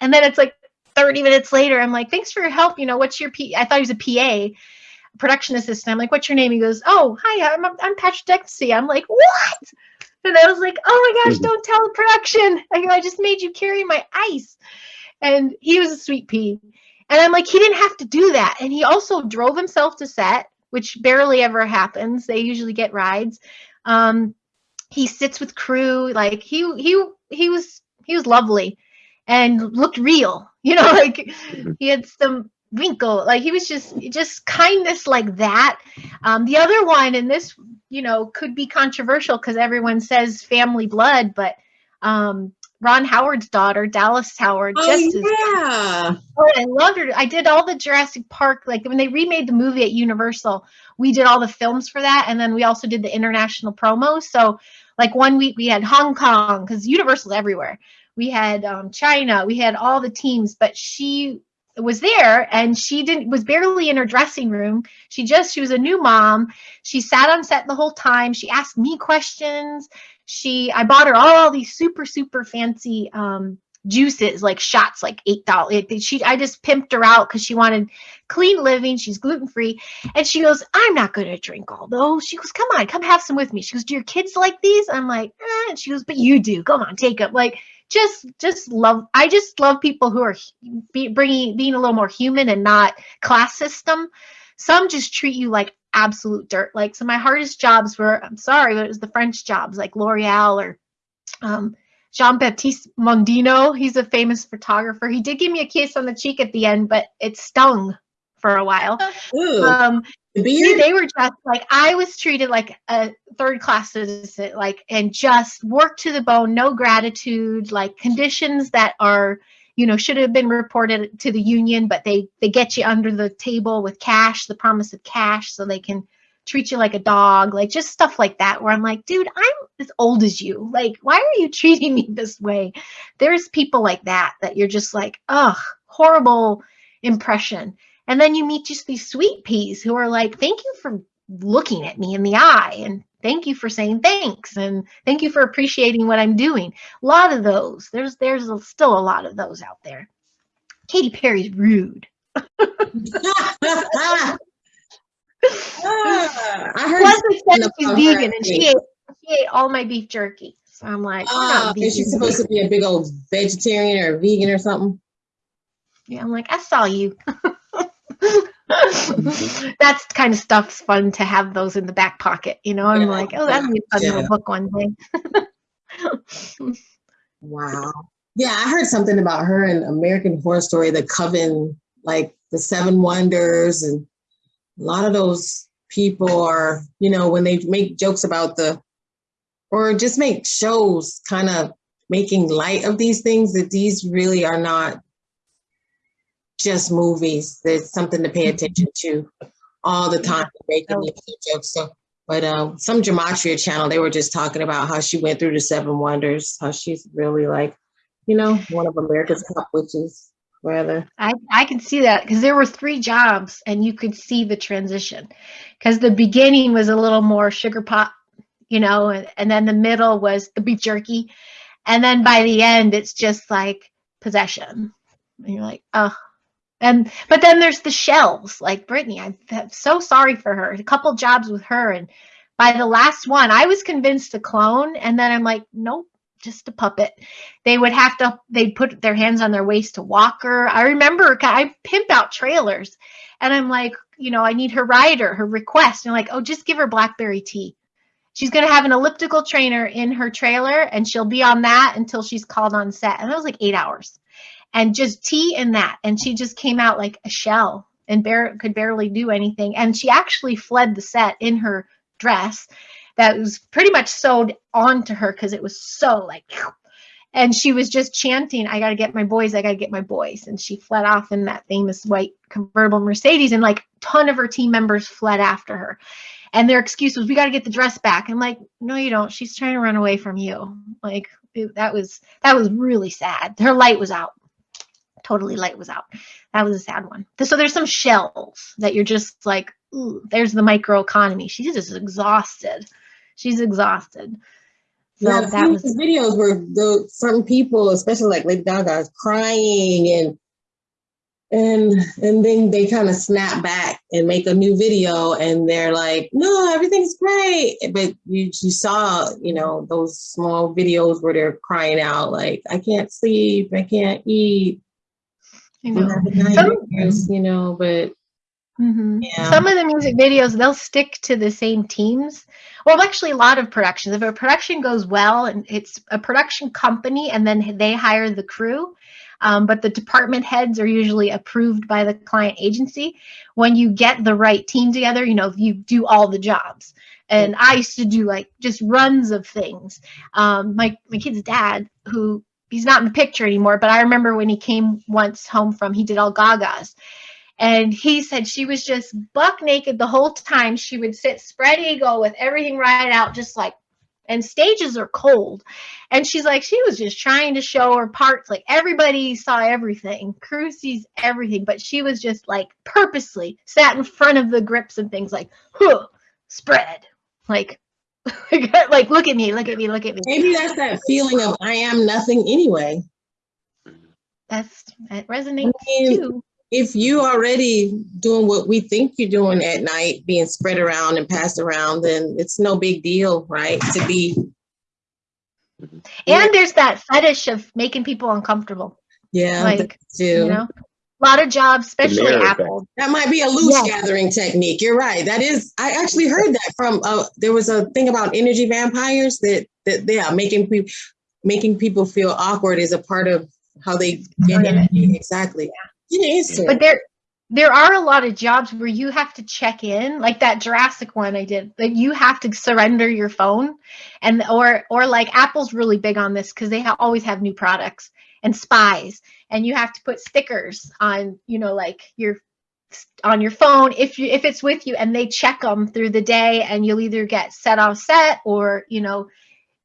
And then it's like 30 minutes later, I'm like, thanks for your help. You know, what's your P? I thought he was a PA, production assistant. I'm like, what's your name? He goes, oh, hi, I'm, I'm Patrick Dempsey. I'm like, what? And I was like, oh my gosh, Mhm. don't tell the production. I go, I just made you carry my ice. And he was a sweet pea. And I'm like, he didn't have to do that. And he also drove himself to set, which barely ever happens. They usually get rides. Um, he sits with crew. Like he he he was he was lovely and looked real. You know, like Mhm. he had some wrinkle. Like he was just just kindness like that. Um, the other one, and this you know could be controversial because everyone says family blood, but um, Ron Howard's daughter, Dallas Howard, Oh, just as yeah. Oh, I loved her. I did all the Jurassic Park, like when they remade the movie at Universal, we did all the films for that. And then we also did the international promos. So, like one week we had Hong Kong, because Universal's everywhere. We had um, China, we had all the teams, but she was there and she didn't was barely in her dressing room. She just she was a new mom. She sat on set the whole time. She asked me questions. She i bought her all these super super fancy um juices like shots like eight dollars she i just pimped her out because she wanted clean living. She's gluten free and she goes i'm not going to drink all those. She goes come on come have some with me. She goes do your kids like these? I'm like eh. and she goes but you do. Come on take them like just just love i just love people who are be, bringing being a little more human and not class system some just treat you like absolute dirt like so my hardest jobs were i'm sorry but it was the french jobs like l'oreal or um Jean Baptiste Mondino, he's a famous photographer. He did give me a kiss on the cheek at the end, but it stung for a while. Um, beard? they were just like I was treated like a third class citizen, like and just worked to the bone, no gratitude, like conditions that are, you know, should have been reported to the union, but they they get you under the table with cash, the promise of cash, so they can treat you like a dog, like just stuff like that. Where I'm like, dude, I'm as old as you. Like, why are you treating me this way? There's people like that that you're just like, ugh, horrible impression. And then you meet just these sweet peas who are like, thank you for looking at me in the eye and thank you for saying thanks and thank you for appreciating what I'm doing. A lot of those. There's there's still a lot of those out there. Katy Perry's rude. Ah, I heard. Plus it says she's vegan and she ate she ate all my beef jerky. So I'm like, Oh, is she supposed to be a big old vegetarian or vegan or something? Yeah, I'm like, I saw you. That's kind of stuff's fun to have those in the back pocket, you know. I'm Yeah, like, oh, that'll be a fun yeah. little book one day. Wow. Yeah, I heard something about her in American Horror Story, the Coven, like the Seven Wonders, and a lot of those people are, you know, when they make jokes about the, or just make shows kind of making light of these things, that these really are not just movies. There's something to pay attention to all the time, making these jokes. So, but um, some gematria channel, they were just talking about how she went through the seven wonders, how she's really like, you know, one of America's top witches, rather. I, I can see that because there were three jobs and you could see the transition because the beginning was a little more sugar pop, you know, and, and then the middle was the beef jerky. And then by the end, it's just like possession. And you're like, oh. And but then there's the shells, like Britney. I'm, I'm so sorry for her. A couple jobs with her, and by the last one, I was convinced a clone, and then I'm like, nope, just a puppet. They would have to, they'd put their hands on their waist to walk her. I remember I pimp out trailers and I'm like, you know, I need her rider, her request. And like, oh, just give her blackberry tea. She's going to have an elliptical trainer in her trailer and she'll be on that until she's called on set. And that was like eight hours and just tea and that. And she just came out like a shell and bar- could barely do anything. And she actually fled the set in her dress that was pretty much sewed onto her because it was so like and she was just chanting i gotta get my boys i gotta get my boys. And she fled off in that famous white convertible mercedes and like ton of her team members fled after her. And their excuse was we gotta get the dress back. And like no you don't. She's trying to run away from you. Like it, that was that was really sad. Her light was out totally light was out that was a sad one so there's some shells that you're just like ooh, there's the microeconomy she's just exhausted she's exhausted. So yeah, that was videos where the certain people, especially like Lady Gaga, is crying and and and then they kind of snap back and make a new video and they're like, no, everything's great. But you you saw, you know, those small videos where they're crying out like, I can't sleep, I can't eat. You I'm know. having nightmares, you know, but Mhm. Yeah. Some of the music videos, they'll stick to the same teams. Well, actually, a lot of productions. If a production goes well and it's a production company and then they hire the crew, um, but the department heads are usually approved by the client agency. When you get the right team together, you know, you do all the jobs. And I used to do like just runs of things. Um, my, my kid's dad, who he's not in the picture anymore, but I remember when he came once home from, he did all Gagas. And he said she was just buck naked the whole time. She would sit spread eagle with everything right out, just like, and stages are cold. And she's like, she was just trying to show her parts. Like everybody saw everything. Crew sees everything, but she was just like purposely sat in front of the grips and things like, huh, spread. Like, like, look at me, look at me, look at me. maybe that's that feeling of I am nothing anyway. That's, that resonates I mean, too. if you already doing what we think you're doing at night, being spread around and passed around, then it's no big deal, right? To be, And there's that fetish of making people uncomfortable. yeah, Like, too. you know a lot of jobs especially mirror apple That might be a loosh Yes. gathering technique. You're right. That is, I actually heard that from, uh, there was a thing about energy vampires that, that, yeah, making people, making people feel awkward is a part of how they get Part of it. energy. Exactly. It is. but there there are a lot of jobs where you have to check in like that jurassic one i did like you have to surrender your phone and or or like apple's really big on this because they ha- always have new products and spies and you have to put stickers on you know like your on your phone if you if it's with you and they check them through the day and you'll either get set off set or you know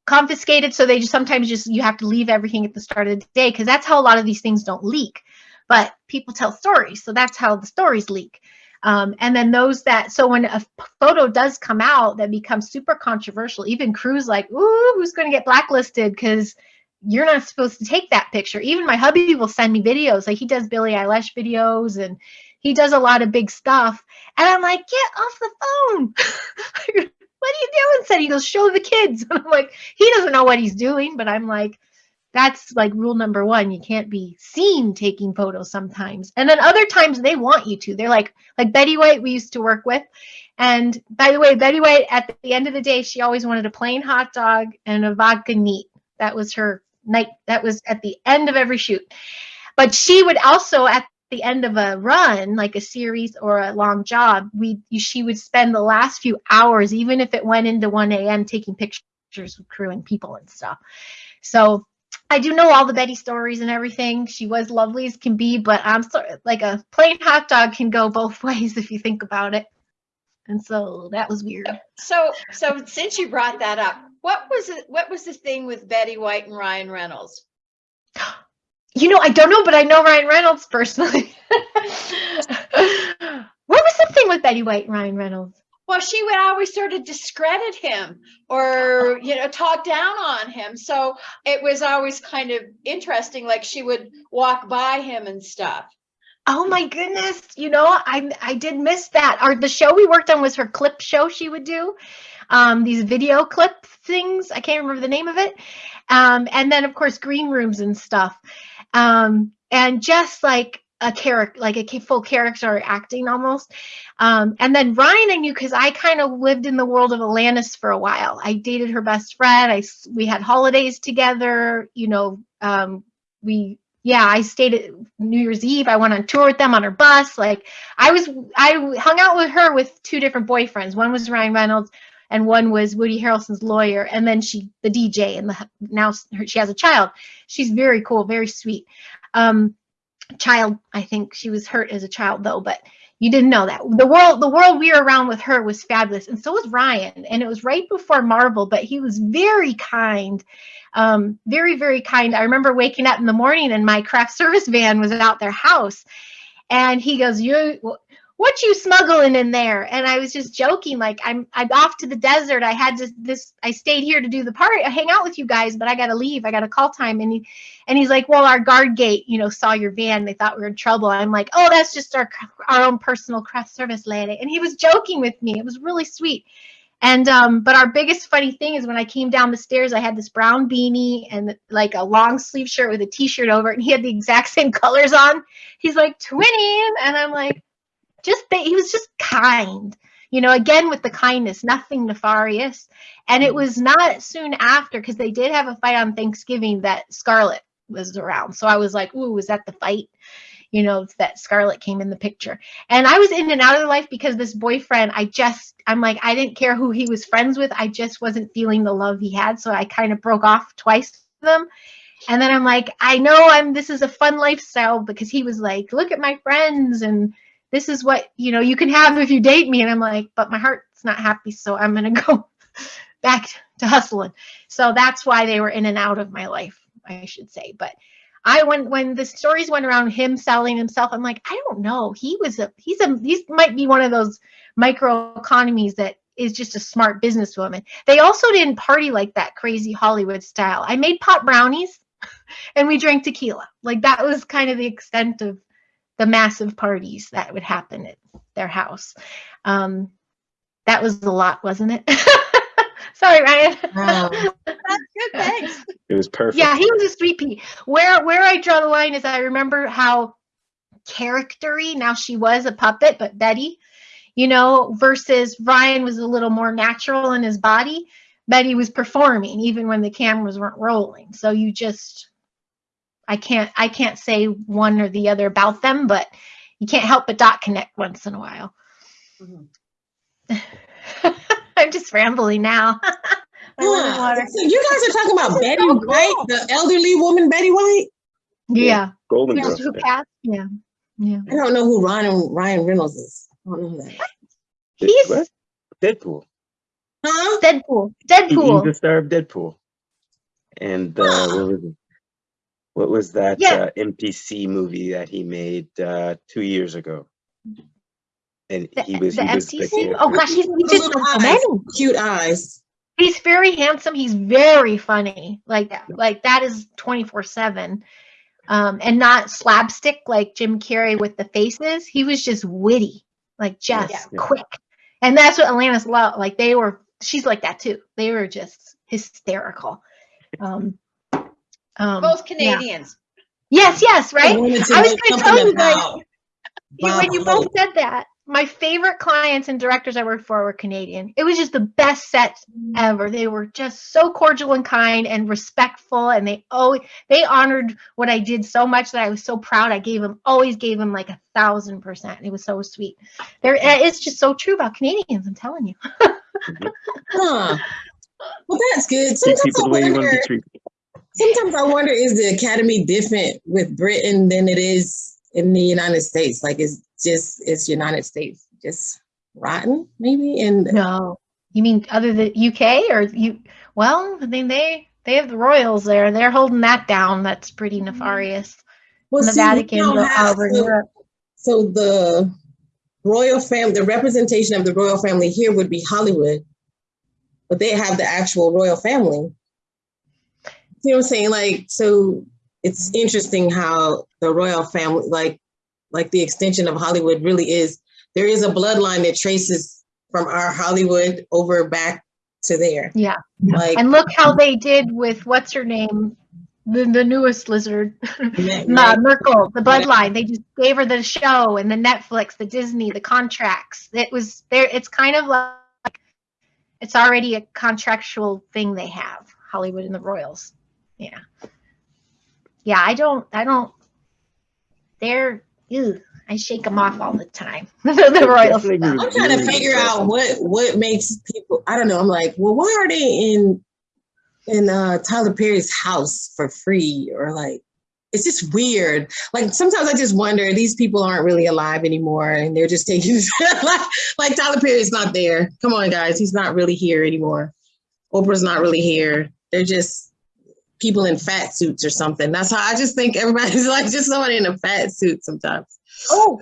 confiscated. So they just sometimes just you have to leave everything at the start of the day because that's how a lot of these things don't leak but people tell stories so that's how the stories leak. Um, and then those that so when a photo does come out that becomes super controversial even crews like ooh who's going to get blacklisted? Because you're not supposed to take that picture. Even my hubby will send me videos like he does billie eilish videos and he does a lot of big stuff. And i'm like get off the phone. What are you doing? Said he goes show the kids. And i'm like he doesn't know what he's doing but i'm like that's like rule number one you can't be seen taking photos sometimes and then other times they want you to they're like like betty white we used to work with and by the way betty white at the end of the day she always wanted a plain hot dog and a vodka neat that was her night that was at the end of every shoot but she would also at the end of a run, like a series or a long job, we she would spend the last few hours, even if it went into 1 a.m., taking pictures with crew and people and stuff. So I do know all the Betty stories and everything. She was lovely as can be, but I'm sorry, like a plain hot dog can go both ways if you think about it. And so that was weird. So, so since you brought that up, what was it? What was the thing with Betty White and Ryan Reynolds? You know, I don't know, but I know Ryan Reynolds personally. what was the thing with Betty White and Ryan Reynolds? Well, she would always sort of discredit him or, you know, talk down on him. So it was always kind of interesting. Like she would walk by him and stuff. Oh my goodness! You know, I I did miss that. Our the show we worked on was her clip show she would do, um, these video clip things. I can't remember the name of it. Um, and then of course green rooms and stuff. Um, and just like a character, like a full character acting almost. Um, and then Ryan I knew because I kind of lived in the world of Alanis for a while. I dated her best friend. I we had holidays together. You know, um, we yeah, I stayed at New Year's Eve. I went on tour with them on her bus. Like I was, I hung out with her with two different boyfriends. One was Ryan Reynolds, and one was Woody Harrelson's lawyer. And then she, the DJ, and the, now she has a child. She's very cool, very sweet. Um, child, I think she was hurt as a child though, but you didn't know that. The world, the world we were around with her was fabulous, and so was Ryan. And it was right before Marvel, but he was very kind um, very, very kind. I remember waking up in the morning and my craft service van was out their house. And he goes, You what you smuggling in there? And I was just joking, like I'm I'm off to the desert. I had to this I stayed here to do the party, hang out with you guys, but I gotta leave. I got a call time. And he and he's like, Well, our guard gate, you know, saw your van. They thought we were in trouble. I'm like, Oh, that's just our our own personal craft service lady. And he was joking with me. It was really sweet. And um, but our biggest funny thing is when I came down the stairs, I had this brown beanie and like a long sleeve shirt with a t-shirt over it, and he had the exact same colors on. He's like twinning, and I'm like, just he was just kind, you know. Again with the kindness, nothing nefarious. And it mm. was not soon after because they did have a fight on Thanksgiving that Scarlett was around. So I was like, ooh, was that the fight? You know, that Scarlett came in the picture. And I was in and out of life because this boyfriend, I just, I'm like, I didn't care who he was friends with. I just wasn't feeling the love he had. So I kind of broke off twice them. And then I'm like, I know I'm, this is a fun lifestyle because he was like, look at my friends and this is what, you know, you can have if you date me. And I'm like, but my heart's not happy. So I'm going to go back to hustling. So that's why they were in and out of my life, I should say. But I when when the stories went around him selling himself, I'm like, I don't know. He was a he's a he's might be one of those micro economies that is just a smart businesswoman. They also didn't party like that crazy Hollywood style. I made pot brownies and we drank tequila. Like that was kind of the extent of the massive parties that would happen at their house. Um, that was a lot, wasn't it? Sorry, Ryan. Wow. That's good. Thanks. It was perfect. Yeah, he was a sweet pea. Where where I draw the line is I remember how charactery now she was a puppet, but Betty, you know, versus Ryan was a little more natural in his body. Betty was performing even when the cameras weren't rolling. So you just I can't I can't say one or the other about them, but you can't help but dot connect once in a while. Mhm. I'm just rambling now. Yeah. So you guys are talking about Betty so White, the elderly woman Betty White. Yeah. Golden Yeah. Girls. Who passed? Yeah. Yeah. I don't know who Ryan Ryan Reynolds is. I don't know who that. is. He's What? Deadpool. Huh? Deadpool. Deadpool. He's the star of Deadpool. And uh, Huh. what was it? What was that Yeah. uh, NPC movie that he made uh, two years ago? And The, he was the he was the Oh gosh, he's, he Those did little so eyes, many. cute eyes. He's very handsome. He's very funny. Like Yeah. like that is 24/7. Um and not slapstick like Jim Carrey with the faces. He was just witty, like just Yeah. Yeah. quick. And that's what Alanis loved. Like they were she's like that too. They were just hysterical. Um um, Both yeah. Canadians. Yes, yes, right? wanted to I was gonna tell you guys- You- when you both said that, my favorite clients and directors I worked for were Canadian. It was just the best sets ever. They were just so cordial and kind and respectful, and they always they honored what I did so much that I was so proud. I gave them always gave them like a thousand percent. It was so sweet. There, it's just so true about Canadians. I'm telling you. Huh. Well, that's good. Treat Sometimes people I the way you want to wonder, be treated. Sometimes I wonder, is the academy different with Britain than it is in the United States? Like, it's just, it's United States just rotten, maybe? And No, you mean other than UK or you? Well, I mean they they have the royals there. They're holding that down. That's pretty mm-hmm. nefarious. well, the see, Vatican don't have- uh, over so- Europe. So the royal family, the representation of the royal family here would be Hollywood, but they have the actual royal family. You know what I'm saying? Like, so it's interesting how the royal family, like, like the extension of Hollywood really is, there is a bloodline that traces from our Hollywood over back to there. Yeah. Like, And look how they did with what's her name, the, the newest lizard, Meg- uh, Ma- Markle, the bloodline. They just gave her the show and the Netflix, the Disney, the contracts. It was there. It's kind of like it's already a contractual thing they have. Hollywood and the Royals. Yeah. Yeah. I don't. I don't. They're. Ew, I shake them off all the time. the, the Royals. I'm trying to figure out what what makes people. I don't know. I'm like, well, why are they in in uh, Tyler Perry's house for free or like? It's just weird. Like sometimes I just wonder these people aren't really alive anymore, and they're just taking like like Tyler Perry's not there. Come on, guys, he's not really here anymore. Oprah's not really here. They're just people in fat suits or something. That's how I just think everybody's like just somebody in a fat suit sometimes. Oh,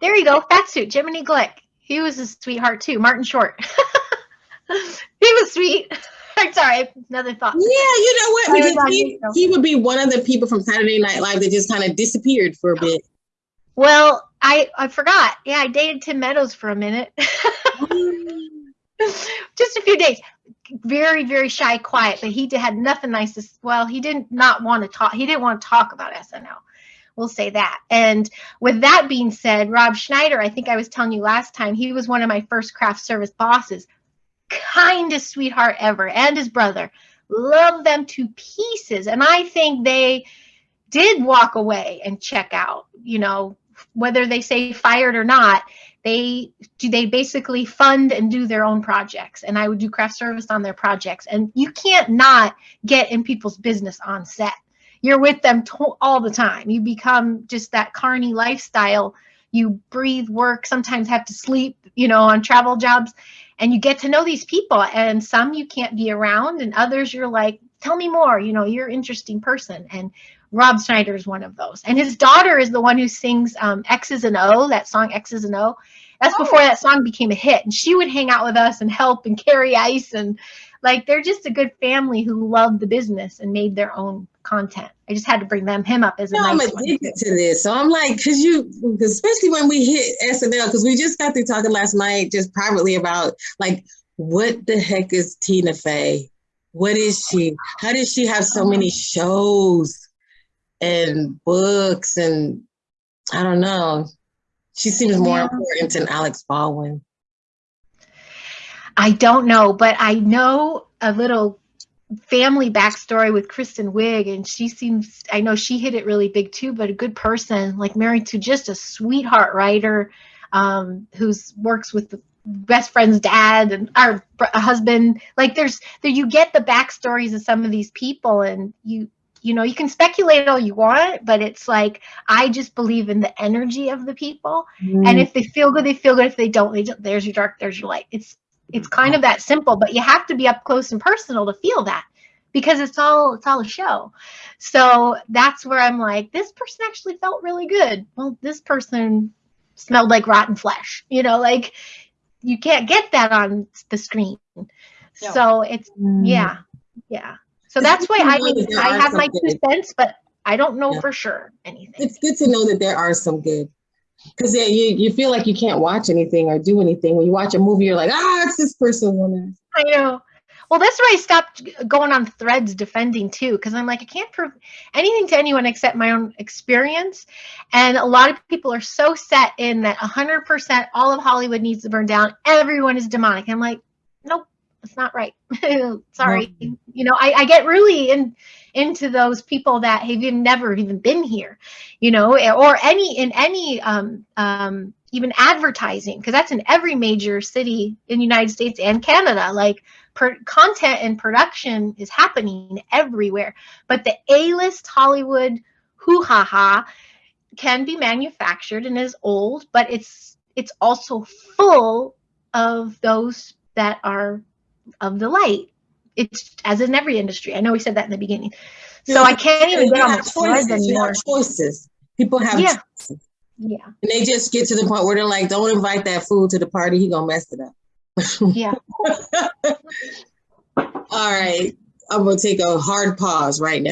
there you go. Fat suit. Jiminy Glick. He was a sweetheart too. Martin Short. he was sweet. I'm sorry. Another thought. Yeah, you know what? Because he, he would be one of the people from Saturday Night Live that just kind of disappeared for a bit. Well, I I forgot. Yeah, I dated Tim Meadows for a minute. Mm. Just a few days. Very, very shy, quiet, but he had nothing nice to. Well, he didn't not want to talk. He didn't want to talk about SNL. We'll say that. And with that being said, Rob Schneider, I think I was telling you last time, he was one of my first craft service bosses. Kindest sweetheart ever, and his brother. Love them to pieces. And I think they did walk away and check out, you know, whether they say fired or not, they do they basically fund and do their own projects. And I would do craft service on their projects. And you can't not get in people's business on set. You're with them all the time. You become just that carny lifestyle. You breathe, work, sometimes have to sleep, you know, on travel jobs. And you get to know these people. And some you can't be around, and others you're like, tell me more. You know, you're an interesting person. And Rob Schneider is one of those. And his daughter is the one who sings um, X's and O, that song X's and O. That's before that song became a hit. And she would hang out with us and help and carry ice. And like, they're just a good family who loved the business and made their own content. I just had to bring them him up as a No, I'm nice one. addicted to this. So I'm like, because you, cause especially when we hit SNL, because we just got through talking last night, just privately about like, what the heck is Tina Fey? What is she? How does she have so many shows and books? And I don't know. She seems more Yeah. important than Alex Baldwin. I don't know, but I know a little family backstory with Kristen Wiig, and she seems, I know she hit it really big too, but a good person, like married to just a sweetheart writer um, who's works with the best friend's dad and our husband. Like there's, there you get the backstories of some of these people, and you, you know, you can speculate all you want, but it's like I just believe in the energy of the people. And if they feel good they feel good. If they don't they don't. There's your dark there's your light. It's it's kind of that simple but you have to be up close and personal to feel that because it's all it's all a show. So that's where i'm like this person actually felt really good. Well this person smelled like rotten flesh you know like you can't get that on the screen. So it's Mm. yeah yeah so that's why i that mean i have my two good- cents but i don't know Yeah. for sure anything It's good to know that there are some good. Because yeah, you, you feel like you can't watch anything or do anything. When you watch a movie, you're like, ah, it's this person. woman. I know. Well, that's why I stopped going on threads defending too, because I'm like, I can't prove anything to anyone except my own experience. And a lot of people are so set in that 100% all of Hollywood needs to burn down. Everyone is demonic. I'm like, that's not right. Sorry. You know, I, I get really in into those people that have even never even been here, you know, or any in any um, um, even advertising, because that's in every major city in the United States and Canada. Like per, content and production is happening everywhere, but the A-list Hollywood hoo ha ha can be manufactured and is old, but it's it's also full of those that are of the light. It's as in every industry. I know we said that in the beginning. So I can't even get on the threads choices. You have anymore. Choices. People have Yeah. choices. Yeah. And they just get to the point where they're like, don't invite that fool to the party. He gonna mess it up. Yeah. All right. I'm gonna take a hard pause right now.